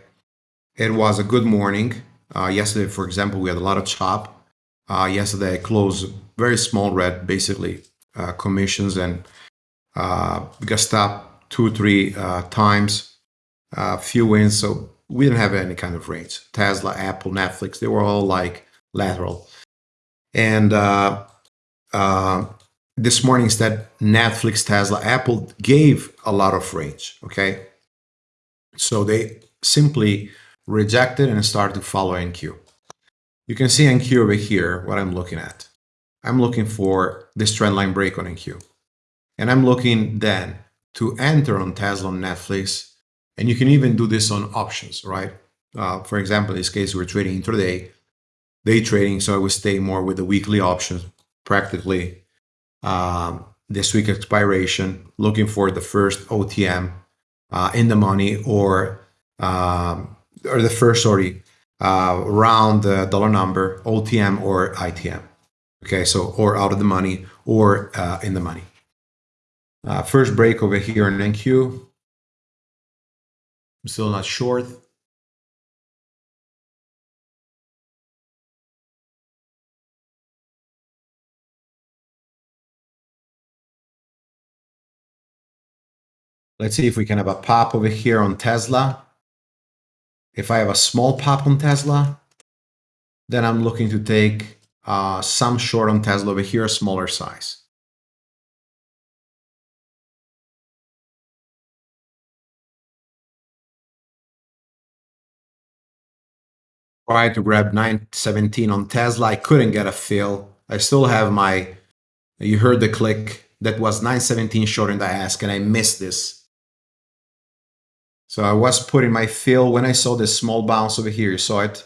It was a good morning. Uh, yesterday, for example, we had a lot of chop. Uh, yesterday, I closed very small red, basically uh, commissions and uh, stopped two, three uh, times, a uh, few wins. So we didn't have any kind of range. Tesla, Apple, Netflix, they were all like lateral. And uh, uh, this morning, instead, Netflix, Tesla, Apple gave a lot of range. Okay. So they simply rejected and started to follow NQ. You can see NQ over here, what I'm looking at. I'm looking for this trend line break on NQ. And I'm looking then to enter on Tesla on Netflix. And you can even do this on options, right? Uh, for example, in this case, we're trading intraday, day trading. So I would stay more with the weekly options, practically um, this week expiration, looking for the first OTM uh, in the money or um, or the first, sorry, uh, round the dollar number, OTM or ITM. Okay, so or out of the money or uh, in the money. Uh, first break over here in NQ. I'm still not short. Let's see if we can have a pop over here on Tesla. If I have a small pop on Tesla, then I'm looking to take uh, some short on Tesla over here, a smaller size. Tried to grab 917 on Tesla. I couldn't get a fill. I still have my, you heard the click, that was 917 short in the ask, and I missed this. So I was putting my fill when I saw this small bounce over here. You saw it.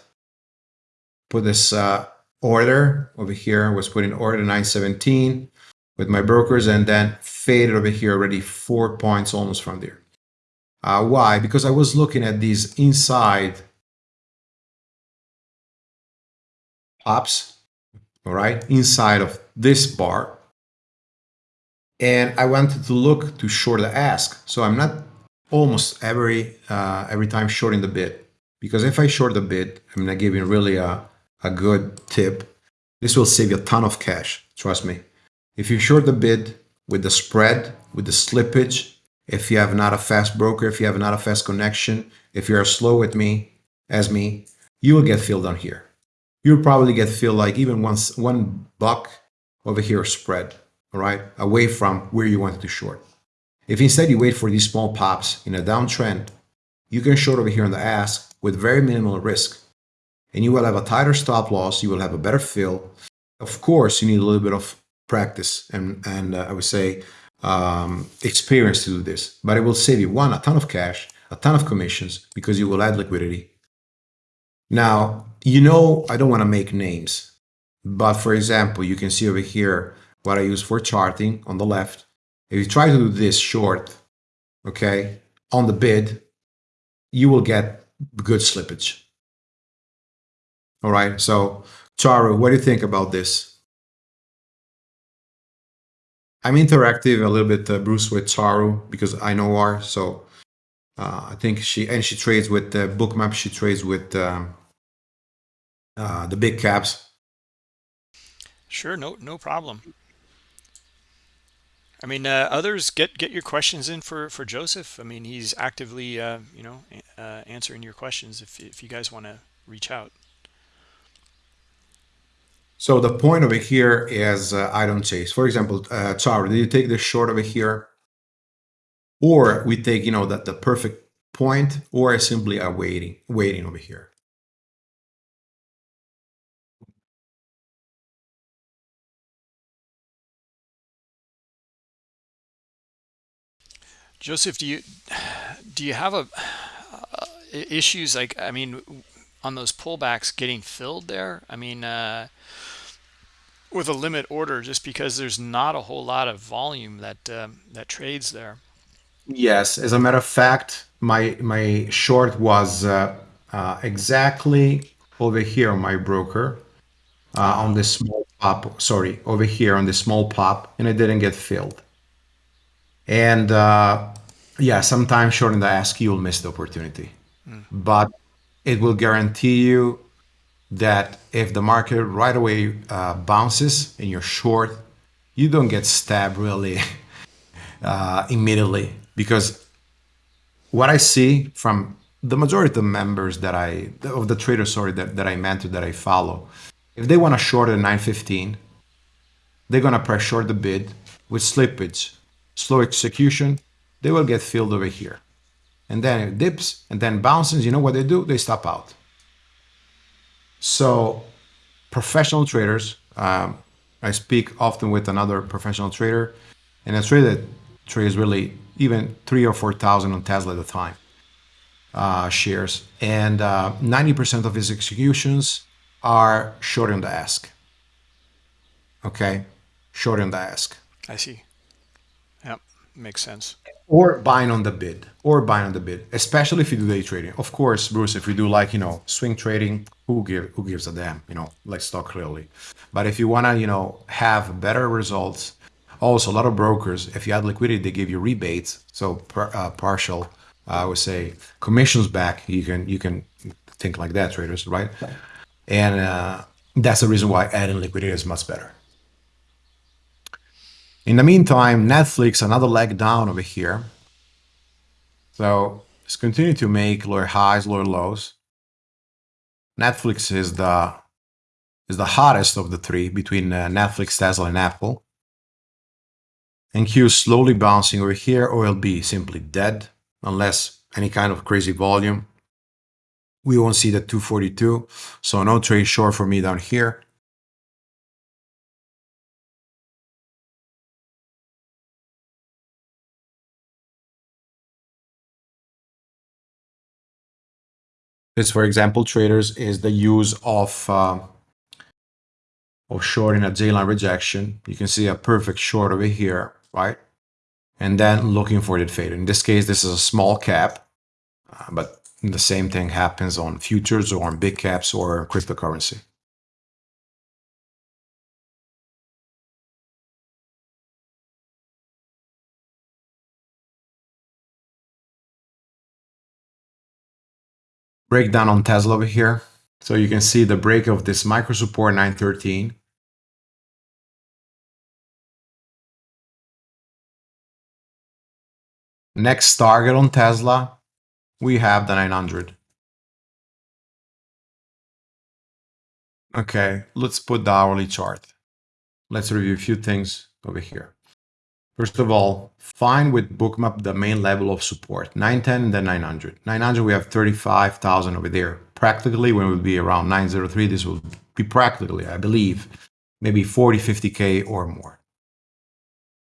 Put this uh, order over here. I was putting order 917 with my brokers and then faded over here already four points almost from there. Uh, why? Because I was looking at these inside pops, all right, inside of this bar. And I wanted to look to short the ask. So I'm not almost every uh, every time shorting the bid because if I short the bid, I'm not giving really a, a good tip. This will save you a ton of cash, trust me. If you short the bid with the spread, with the slippage, if you have not a fast broker, if you have not a fast connection, if you're slow with me, as me, you will get filled on here. You'll probably get filled like even once one buck over here spread, all right, away from where you wanted to short. If instead you wait for these small pops in a downtrend, you can short over here on the ask with very minimal risk. And you will have a tighter stop loss, you will have a better fill. Of course, you need a little bit of practice and, and uh, I would say um, experience to do this. But it will save you, one, a ton of cash, a ton of commissions because you will add liquidity. Now, you know I don't want to make names, but for example, you can see over here what I use for charting on the left. If you try to do this short, okay, on the bid, you will get good slippage. All right, so Charu, what do you think about this? I'm interactive a little bit, uh, Bruce, with Charu because I know her. So uh, I think she and she trades with uh, bookmap. She trades with um, uh, the big caps. Sure, no, no problem. I mean, uh, others get get your questions in for for Joseph. I mean, he's actively, uh, you know, uh, answering your questions if if you guys want to reach out. So the point over here is uh, I don't chase. For example, uh, Char, do you take the short over here, or we take you know that the perfect point, or simply are waiting waiting over here. Joseph, do you do you have a uh, issues like I mean on those pullbacks getting filled there? I mean uh, with a limit order, just because there's not a whole lot of volume that um, that trades there. Yes, as a matter of fact, my my short was uh, uh, exactly over here on my broker uh, on the small pop. Sorry, over here on the small pop, and it didn't get filled. And uh, yeah, sometimes short in the ask, you'll miss the opportunity. Mm. But it will guarantee you that if the market right away uh, bounces and you're short, you don't get stabbed really uh, immediately. Because what I see from the majority of the members that I, of the traders, sorry, that, that I mentor, that I follow, if they want to short at 915, they're going to press short the bid with slippage slow execution, they will get filled over here. And then it dips and then bounces. You know what they do? They stop out. So professional traders, um, I speak often with another professional trader, and a trader that trades really even three or 4,000 on Tesla at a time uh, shares. And 90% uh, of his executions are short on the ask. Okay, short on the ask. I see Yeah, makes sense or buying on the bid or buying on the bid especially if you do day trading. Of course bruce if you do like you know swing trading who give who gives a damn you know let's talk clearly. But if you want to you know have better results also a lot of brokers if you add liquidity they give you rebates. So per, uh, partial uh, i would say commissions back you can you can think like that traders right. And uh, that's the reason why adding liquidity is much better in the meantime, Netflix, another leg down over here. So it's continue to make lower highs, lower lows. Netflix is the is the hottest of the three between uh, Netflix, Tesla, and Apple. NQ is slowly bouncing over here. OLB simply dead unless any kind of crazy volume. We won't see the 242, so no trade short for me down here. This, for example, traders is the use of uh, of shorting a J-line rejection. You can see a perfect short over here, right? And then looking for that fade. In this case, this is a small cap, uh, but the same thing happens on futures or on big caps or cryptocurrency. Breakdown on Tesla over here. So you can see the break of this micro support 913. Next target on Tesla, we have the 900. Okay, let's put the hourly chart. Let's review a few things over here. First of all, find with bookmap the main level of support, 910 and then 900. 900, we have 35,000 over there. Practically, when it will be around 903, this will be practically, I believe, maybe 40, 50K or more.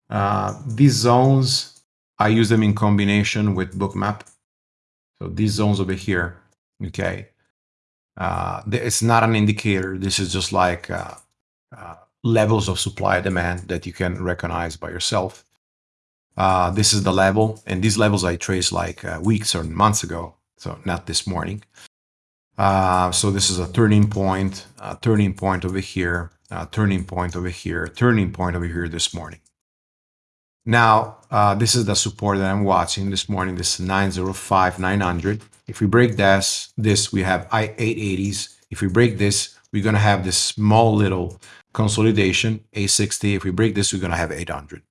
Uh, these zones, I use them in combination with bookmap. So these zones over here, okay, uh, it's not an indicator. This is just like uh, uh, levels of supply demand that you can recognize by yourself. Uh, this is the level, and these levels I traced like uh, weeks or months ago, so not this morning. Uh, so this is a turning point, a turning point over here, a turning point over here, turning point over here this morning. Now, uh, this is the support that I'm watching this morning. This is 905, 900. If we break this, this we have I880s. If we break this, we're going to have this small little consolidation, A60. If we break this, we're going to have 800.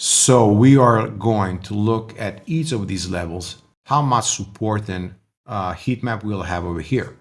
So we are going to look at each of these levels, how much support and uh, heat map we'll have over here.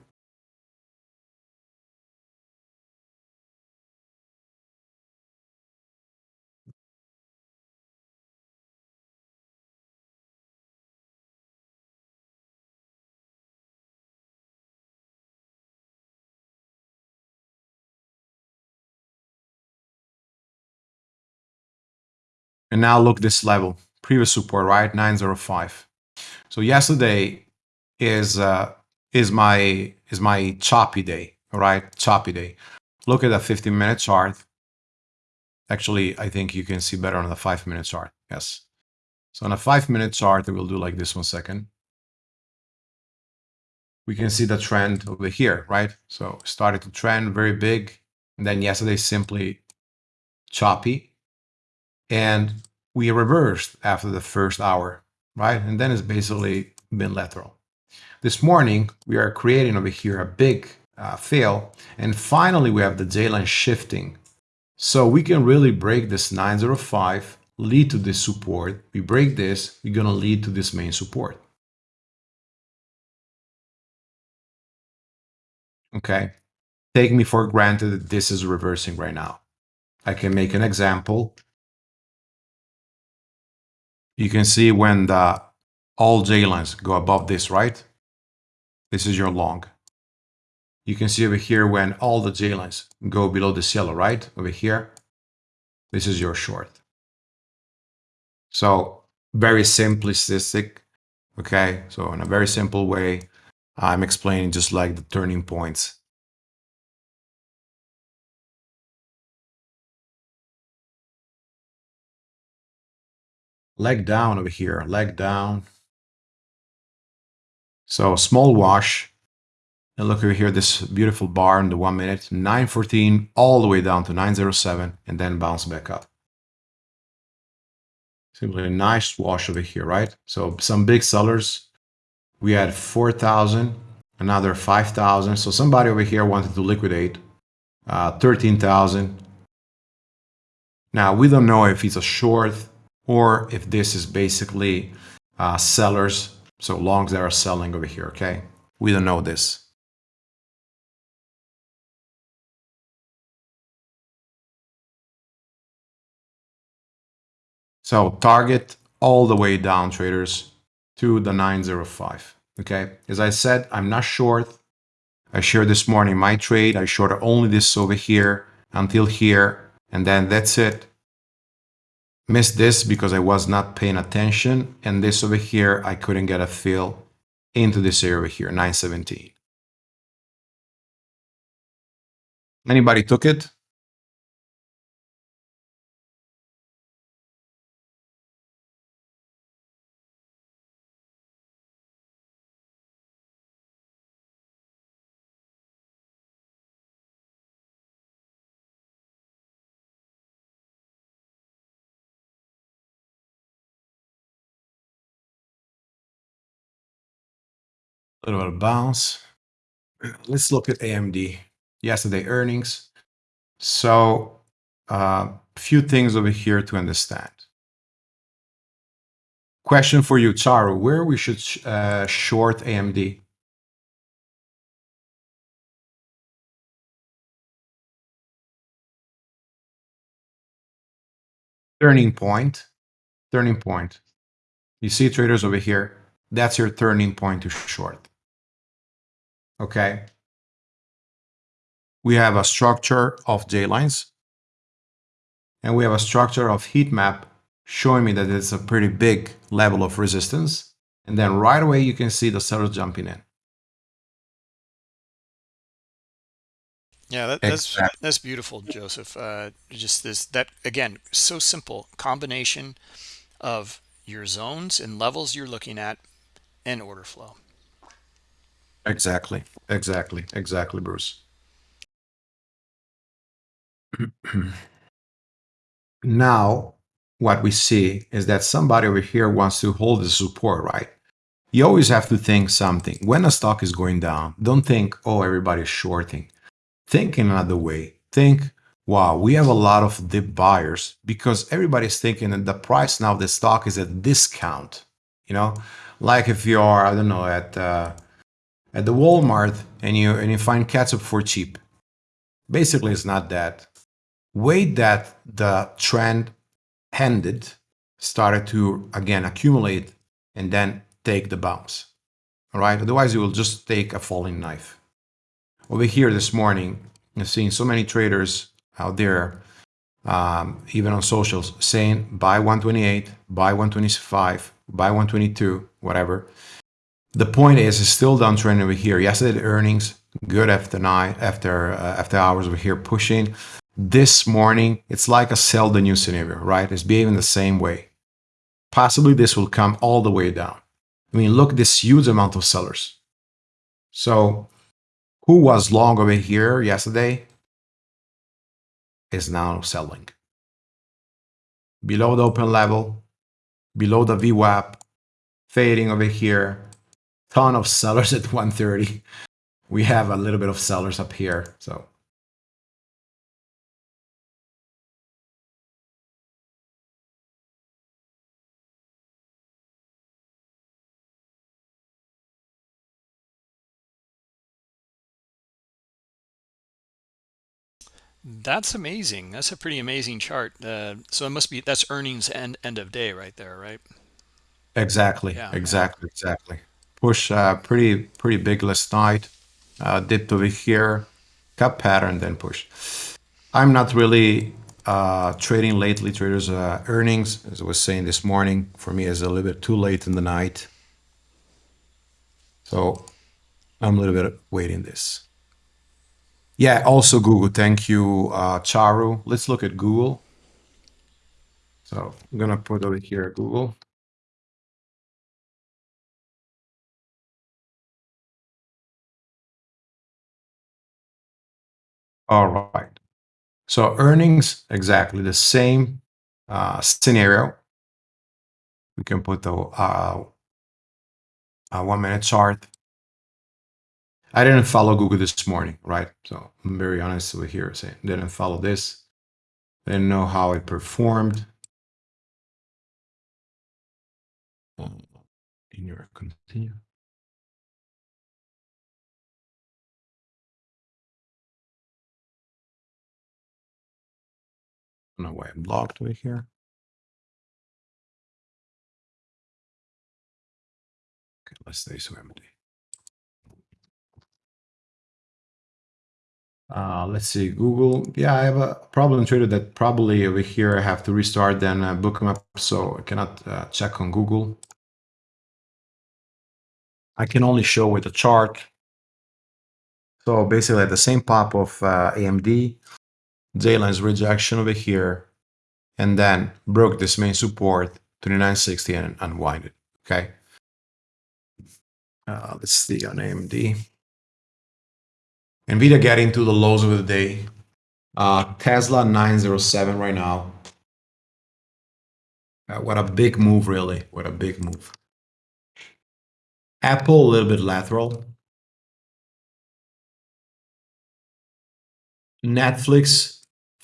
And now look this level, previous support, right? 905. So yesterday is uh, is my is my choppy day, all right? Choppy day. Look at the 15 minute chart. Actually, I think you can see better on the five minute chart. Yes. So on a five minute chart, I will do like this one second. We can see the trend over here, right? So started to trend very big. And then yesterday simply choppy and we reversed after the first hour, right? And then it's basically been lateral. This morning, we are creating over here a big uh, fail. And finally, we have the J-line shifting. So we can really break this 905, lead to this support. We break this, we're going to lead to this main support. Okay. Take me for granted that this is reversing right now. I can make an example you can see when the all J lines go above this, right? This is your long. You can see over here when all the J lines go below this yellow, right? Over here, this is your short. So very simplistic, okay? So in a very simple way, I'm explaining just like the turning points leg down over here, leg down. So small wash. And look over here, this beautiful bar in the one minute, 914 all the way down to 907 and then bounce back up. Simply a nice wash over here, right? So some big sellers, we had 4,000, another 5,000. So somebody over here wanted to liquidate uh, 13,000. Now we don't know if it's a short or if this is basically uh, sellers, so longs that are selling over here, okay? We don't know this. So target all the way down traders to the 905. Okay. As I said, I'm not short. I shared this morning my trade. I shorted only this over here until here. And then that's it. Missed this because I was not paying attention. And this over here, I couldn't get a fill into this area over here, 917. Anybody took it? Little bit of bounce. Let's look at AMD. Yesterday earnings. So a uh, few things over here to understand. Question for you, Charu, where we should uh, short AMD? Turning point, turning point. You see traders over here, that's your turning point to short. Okay. We have a structure of J lines and we have a structure of heat map showing me that it's a pretty big level of resistance. And then right away, you can see the sellers jumping in. Yeah, that, that's exactly. that's beautiful, Joseph. Uh, just this that again, so simple combination of your zones and levels you're looking at and order flow. Exactly, exactly, exactly, Bruce. now, what we see is that somebody over here wants to hold the support, right? You always have to think something. When a stock is going down, don't think, oh, everybody's shorting. Think in another way. Think, wow, we have a lot of deep buyers because everybody's thinking that the price now of the stock is at discount. You know, like if you are, I don't know, at uh, at the Walmart and you and you find ketchup for cheap. Basically, it's not that. Wait that the trend ended, started to again accumulate, and then take the bounce. All right. Otherwise, you will just take a falling knife. Over here this morning, I've seen so many traders out there, um, even on socials, saying buy 128, buy 125, buy 122, whatever. The point is, it's still downtrend over here. Yesterday, the earnings good after nine, after uh, after hours over here pushing. This morning, it's like a sell the new scenario, right? It's behaving the same way. Possibly this will come all the way down. I mean, look this huge amount of sellers. So, who was long over here yesterday is now selling. Below the open level, below the VWAP, fading over here, ton of sellers at 130. We have a little bit of sellers up here. So That's amazing. That's a pretty amazing chart. Uh, so it must be that's earnings end end of day right there, right? Exactly. Yeah, exactly. Yeah. Exactly push uh, pretty pretty big last night. Uh, over here, cup pattern, then push. I'm not really uh, trading lately. Traders uh, earnings, as I was saying this morning, for me is a little bit too late in the night. So I'm a little bit waiting this. Yeah, also Google. Thank you, uh, Charu. Let's look at Google. So I'm gonna put over here Google. All right. So earnings, exactly the same uh, scenario. We can put the uh, one minute chart. I didn't follow Google this morning, right? So I'm very honest with here saying didn't follow this. Didn't know how it performed. continue, continue. I don't know why I'm blocked over here. Okay, let's stay so empty. Uh, let's see, Google. Yeah, I have a problem trader that probably over here I have to restart then uh, Bookmap, so I cannot uh, check on Google. I can only show with a chart. So basically the same pop of uh, AMD, J lines rejection over here, and then broke this main support 2960 and unwind it. Okay. Uh, let's see on AMD. Nvidia getting to the lows of the day. Uh, Tesla 907 right now. Uh, what a big move, really. What a big move. Apple a little bit lateral. Netflix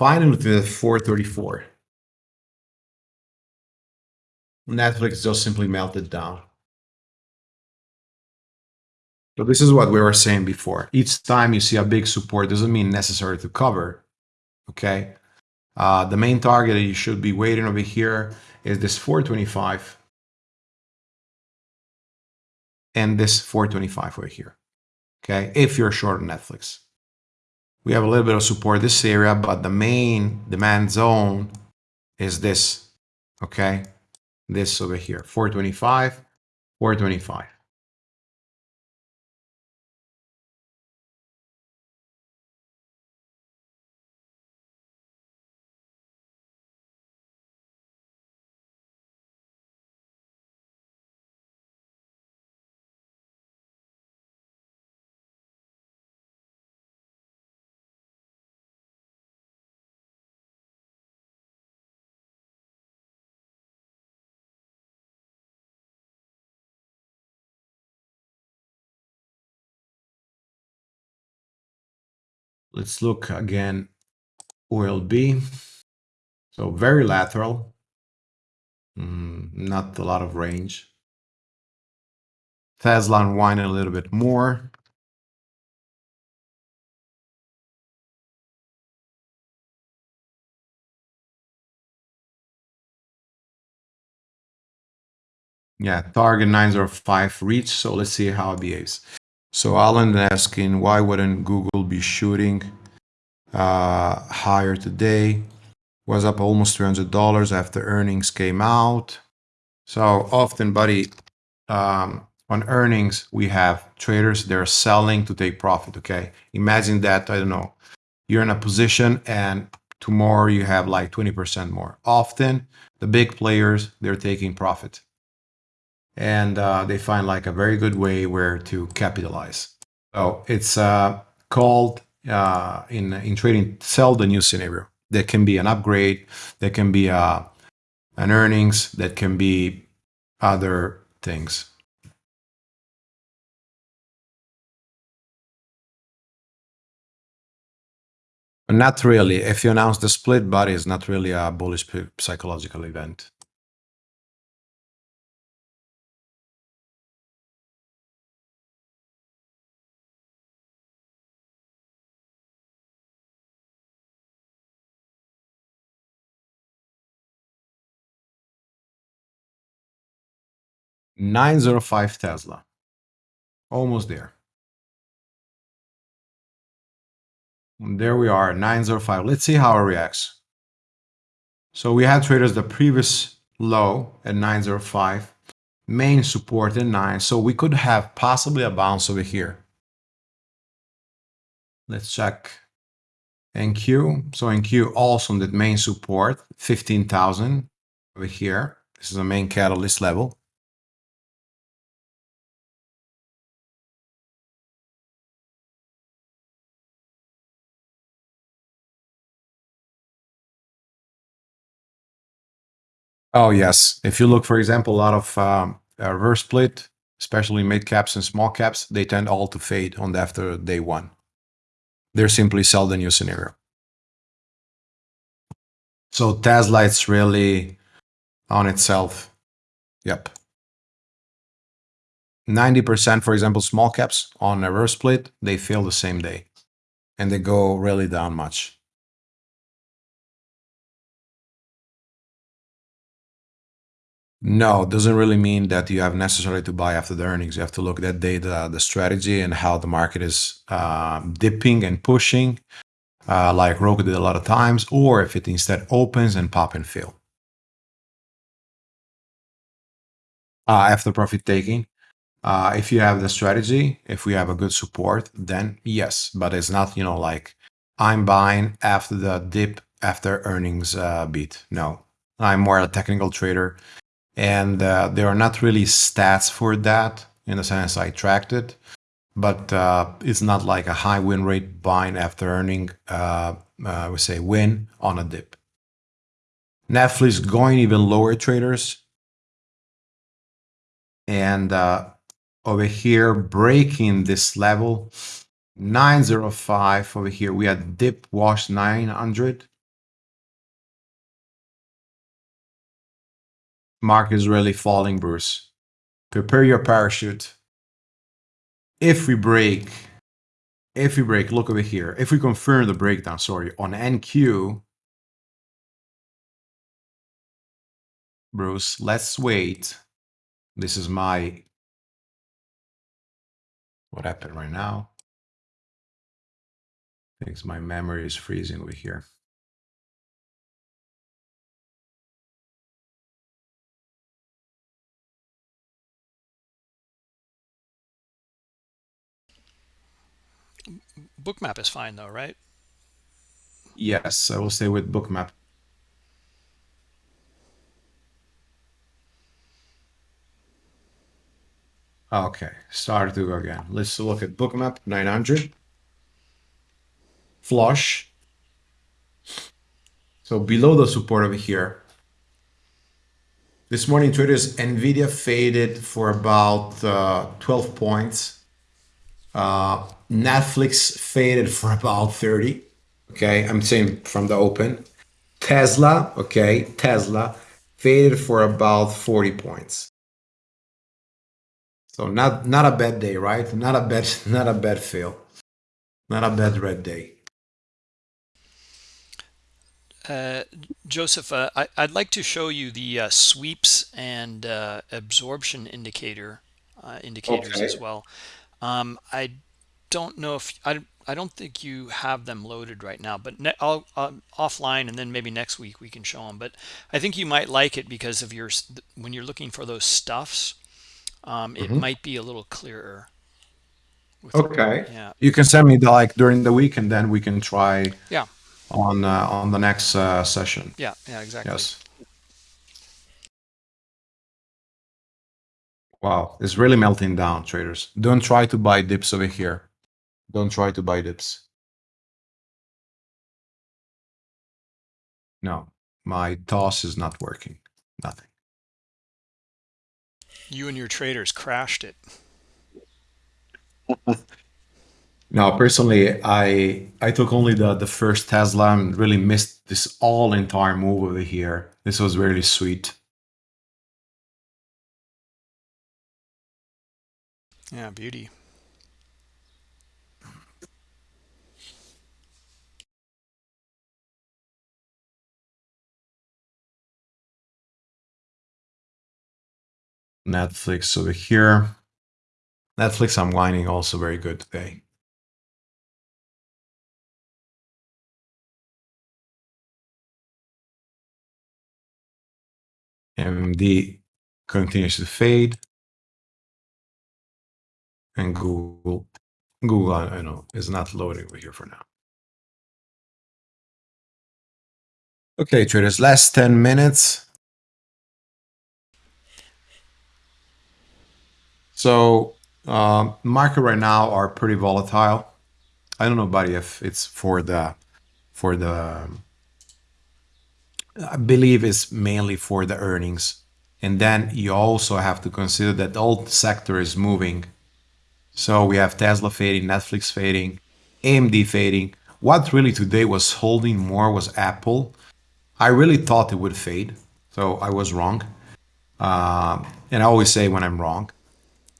finally to the 434. Netflix just simply melted down. So this is what we were saying before. Each time you see a big support doesn't mean necessary to cover. Okay. Uh, the main target that you should be waiting over here is this 425 and this 425 over here. Okay. If you're short on Netflix, we have a little bit of support this area, but the main demand zone is this. Okay. This over here, 425, 425. Let's look again, OLB. So very lateral, mm, not a lot of range. Tesla unwinding a little bit more. Yeah, target 905 reach. So let's see how it behaves. So Alan asking why wouldn't Google be shooting uh, higher today? Was up almost $300 after earnings came out. So often, buddy, um, on earnings, we have traders, they're selling to take profit, okay? Imagine that, I don't know, you're in a position and tomorrow you have like 20% more. Often, the big players, they're taking profit and uh, they find like a very good way where to capitalize. So it's uh, called uh, in in trading sell the new scenario. There can be an upgrade, there can be a, an earnings, that can be other things. Not really. If you announce the split body, it's not really a bullish psychological event. 905 Tesla. Almost there. And there we are, 905. Let's see how it reacts. So we had traders the previous low at 905, main support at 9. So we could have possibly a bounce over here. Let's check NQ. So NQ also on that main support, 15,000 over here. This is the main catalyst level. Oh, yes. If you look, for example, a lot of um, reverse split, especially mid caps and small caps, they tend all to fade on the after day one. They're simply sell the new scenario. So Tesla, it's really on itself. Yep. 90%, for example, small caps on a reverse split, they fail the same day and they go really down much. No, it doesn't really mean that you have necessarily to buy after the earnings. You have to look at that data, the strategy, and how the market is um, dipping and pushing, uh, like Roku did a lot of times, or if it instead opens and pop and fill. Uh, after profit taking, uh, if you have the strategy, if we have a good support, then yes, but it's not, you know, like I'm buying after the dip after earnings uh, beat. No, I'm more a technical trader and uh, there are not really stats for that in the sense I tracked it, but uh, it's not like a high win rate buying after earning, uh, uh we say win on a dip. Netflix going even lower traders. And uh, over here, breaking this level, 905 over here, we had dip wash 900 Mark is really falling, Bruce. Prepare your parachute. If we break, if we break, look over here. If we confirm the breakdown, sorry, on NQ, Bruce, let's wait. This is my, what happened right now? I my memory is freezing over here. Bookmap is fine though, right? Yes, I will stay with Bookmap. Okay, start to go again. Let's look at Bookmap 900. Flush. So below the support over here. This morning traders, NVIDIA faded for about uh, 12 points. Uh, Netflix faded for about 30. Okay, I'm saying from the open. Tesla, okay, Tesla faded for about 40 points. So not not a bad day, right? Not a bad not a bad fail. Not a bad red day. Uh, Joseph, uh, I, would like to show you the uh, sweeps and uh, absorption indicator uh, indicators okay. as well. Um, I don't know if I, I don't think you have them loaded right now, but ne I'll uh, offline and then maybe next week we can show them. But I think you might like it because of your when you're looking for those stuffs, um, it mm -hmm. might be a little clearer. Okay. Yeah. You can send me the like during the week, and then we can try. Yeah. On uh, on the next uh, session. Yeah. Yeah. Exactly. Yes. Wow, it's really melting down, traders. Don't try to buy dips over here. Don't try to buy dips. No, my toss is not working. Nothing. You and your traders crashed it. no, personally, I I took only the the first Tesla and really missed this all entire move over here. This was really sweet. Yeah, beauty. Netflix over here. Netflix I'm unwinding also very good today. AMD continues to fade and Google, Google, I know, is not loading over here for now. Okay, traders, last 10 minutes. So uh, market right now are pretty volatile. I don't know, buddy, if it's for the, for the, I believe it's mainly for the earnings. And then you also have to consider that the sector is moving so we have Tesla fading, Netflix fading, AMD fading. What really today was holding more was Apple. I really thought it would fade, so I was wrong. Uh, and I always say when I'm wrong.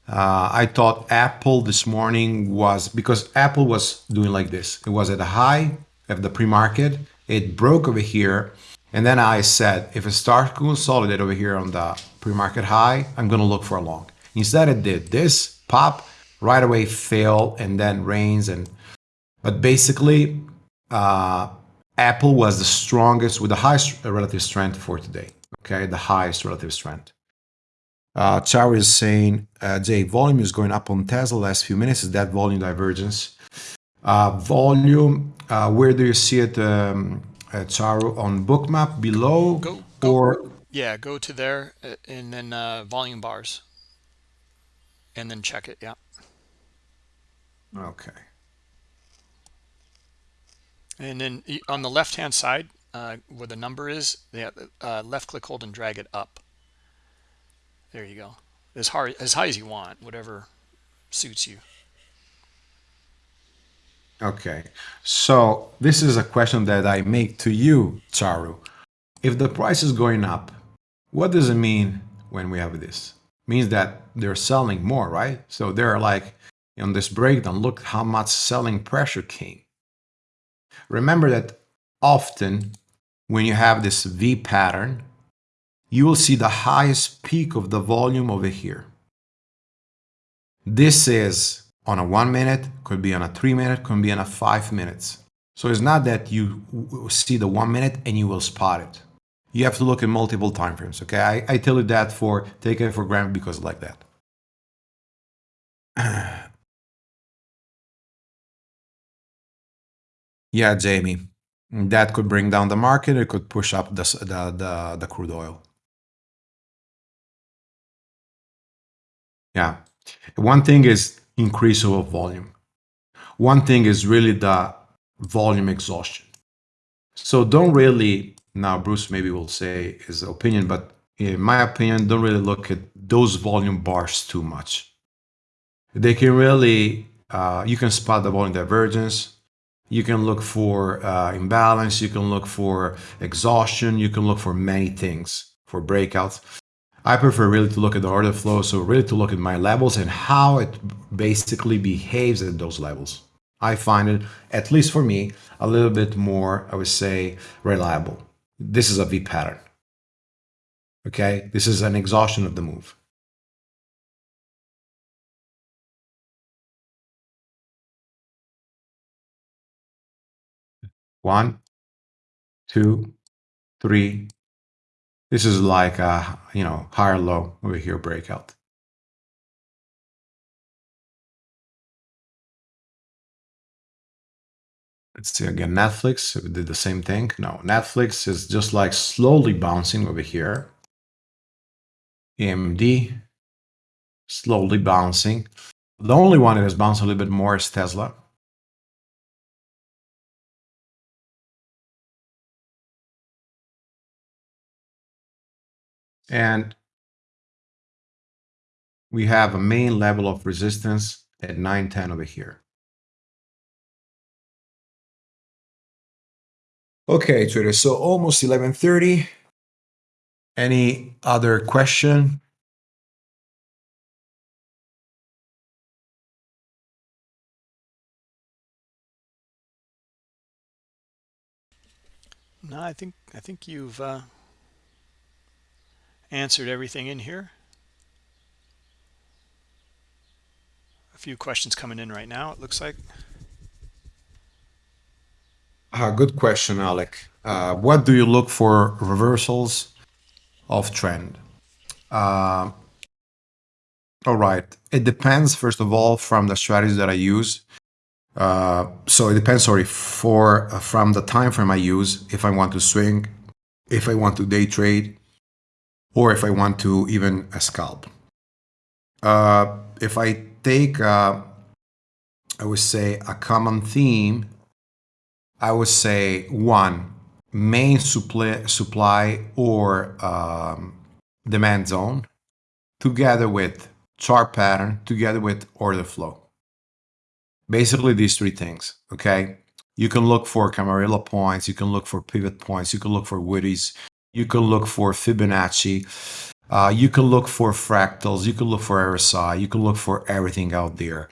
Uh, I thought Apple this morning was because Apple was doing like this. It was at a high of the pre-market. It broke over here. And then I said, if it starts to consolidate over here on the pre-market high, I'm going to look for a long. Instead, it did this pop right away, fail, and then rains. And but basically, uh, Apple was the strongest with the highest relative strength for today. Okay, the highest relative strength. Uh, is saying, uh, Jay, volume is going up on Tesla last few minutes. Is that volume divergence? Uh, volume, uh, where do you see it, um, uh, Charu, on Bookmap below? Go, go, or yeah, go to there uh, and then uh, volume bars, and then check it. Yeah, okay. and then on the left hand side uh, where the number is, yeah, uh, left click, hold, and drag it up. There you go. As hard as high as you want, whatever suits you. Okay, so this is a question that I make to you, Charu. If the price is going up, what does it mean when we have this? means that they're selling more, right? So they're like on this breakdown, look how much selling pressure came. Remember that often when you have this V pattern, you will see the highest peak of the volume over here. This is on a one minute, could be on a three minute, could be on a five minutes. So it's not that you see the one minute and you will spot it. You have to look at multiple time frames. Okay, I, I tell you that for take it for granted because like that. yeah, Jamie, that could bring down the market. It could push up the the the, the crude oil. Yeah, one thing is increase of volume. One thing is really the volume exhaustion. So don't really, now Bruce maybe will say his opinion, but in my opinion, don't really look at those volume bars too much. They can really, uh, you can spot the volume divergence. You can look for uh, imbalance. You can look for exhaustion. You can look for many things for breakouts. I prefer really to look at the order flow, so really to look at my levels and how it basically behaves at those levels. I find it, at least for me, a little bit more, I would say, reliable. This is a V pattern. Okay, this is an exhaustion of the move. One, two, three, this is like a, you know, higher low over here breakout. Let's see again, Netflix we did the same thing. No, Netflix is just like slowly bouncing over here. AMD, slowly bouncing. The only one that has bounced a little bit more is Tesla. And we have a main level of resistance at 910 over here. Okay, Twitter, so almost 1130. Any other question? No, I think I think you've uh, answered everything in here. A few questions coming in right now, it looks like. Uh, good question, Alec. Uh, what do you look for reversals of trend? Uh, all right. It depends, first of all, from the strategies that I use. Uh, so it depends, sorry, for uh, from the time frame I use, if I want to swing, if I want to day trade, or if I want to even a scalp. Uh, if I take, uh, I would say, a common theme, I would say one, main supply, supply or um, demand zone, together with chart pattern, together with order flow. Basically, these three things, okay? You can look for Camarilla points, you can look for pivot points, you can look for Woodie's, you can look for Fibonacci. Uh, you can look for fractals, you can look for RSI, you can look for everything out there.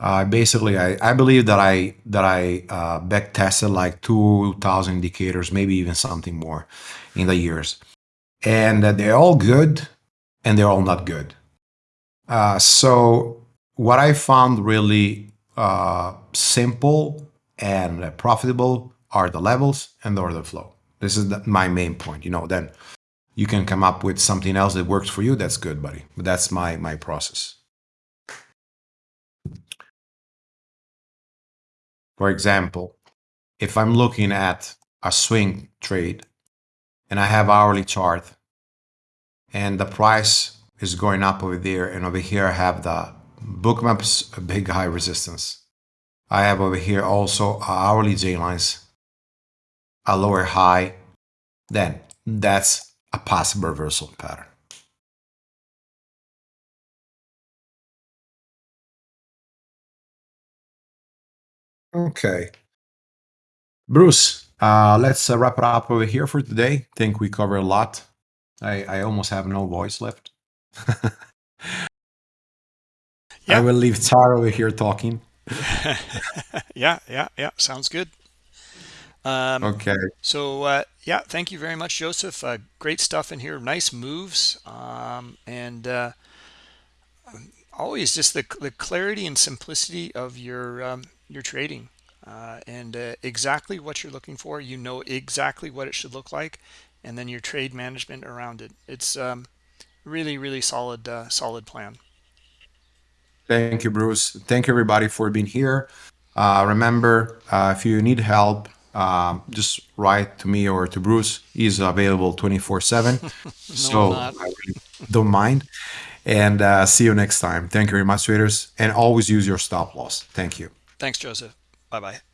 Uh, basically, I, I believe that I that I uh, back tested like 2,000 indicators, maybe even something more in the years, and they're all good, and they're all not good. Uh, so what I found really uh, simple and profitable are the levels and the order flow. This is the, my main point. You know, then you can come up with something else that works for you. That's good, buddy. But that's my my process. For example, if I'm looking at a swing trade and I have hourly chart and the price is going up over there and over here I have the Bookmap's a big high resistance. I have over here also hourly J lines, a lower high, then that's a possible reversal pattern. Okay. Bruce, uh, let's uh, wrap it up over here for today. think we covered a lot. I, I almost have no voice left. I will leave Tara over here talking. yeah, yeah, yeah. Sounds good. Um, Okay. so uh, yeah, thank you very much, Joseph. Uh, great stuff in here. Nice moves, um, and uh, always just the the clarity and simplicity of your um, your trading, uh, and uh, exactly what you're looking for. You know exactly what it should look like, and then your trade management around it. It's um, really, really solid, uh, solid plan. Thank you, Bruce. Thank you, everybody, for being here. Uh, remember, uh, if you need help, um, just write to me or to Bruce. He's available 24 7. No, So. I really don't mind. And uh, see you next time. Thank you very much, traders. And always use your stop loss. Thank you. Thanks, Joseph. Bye bye.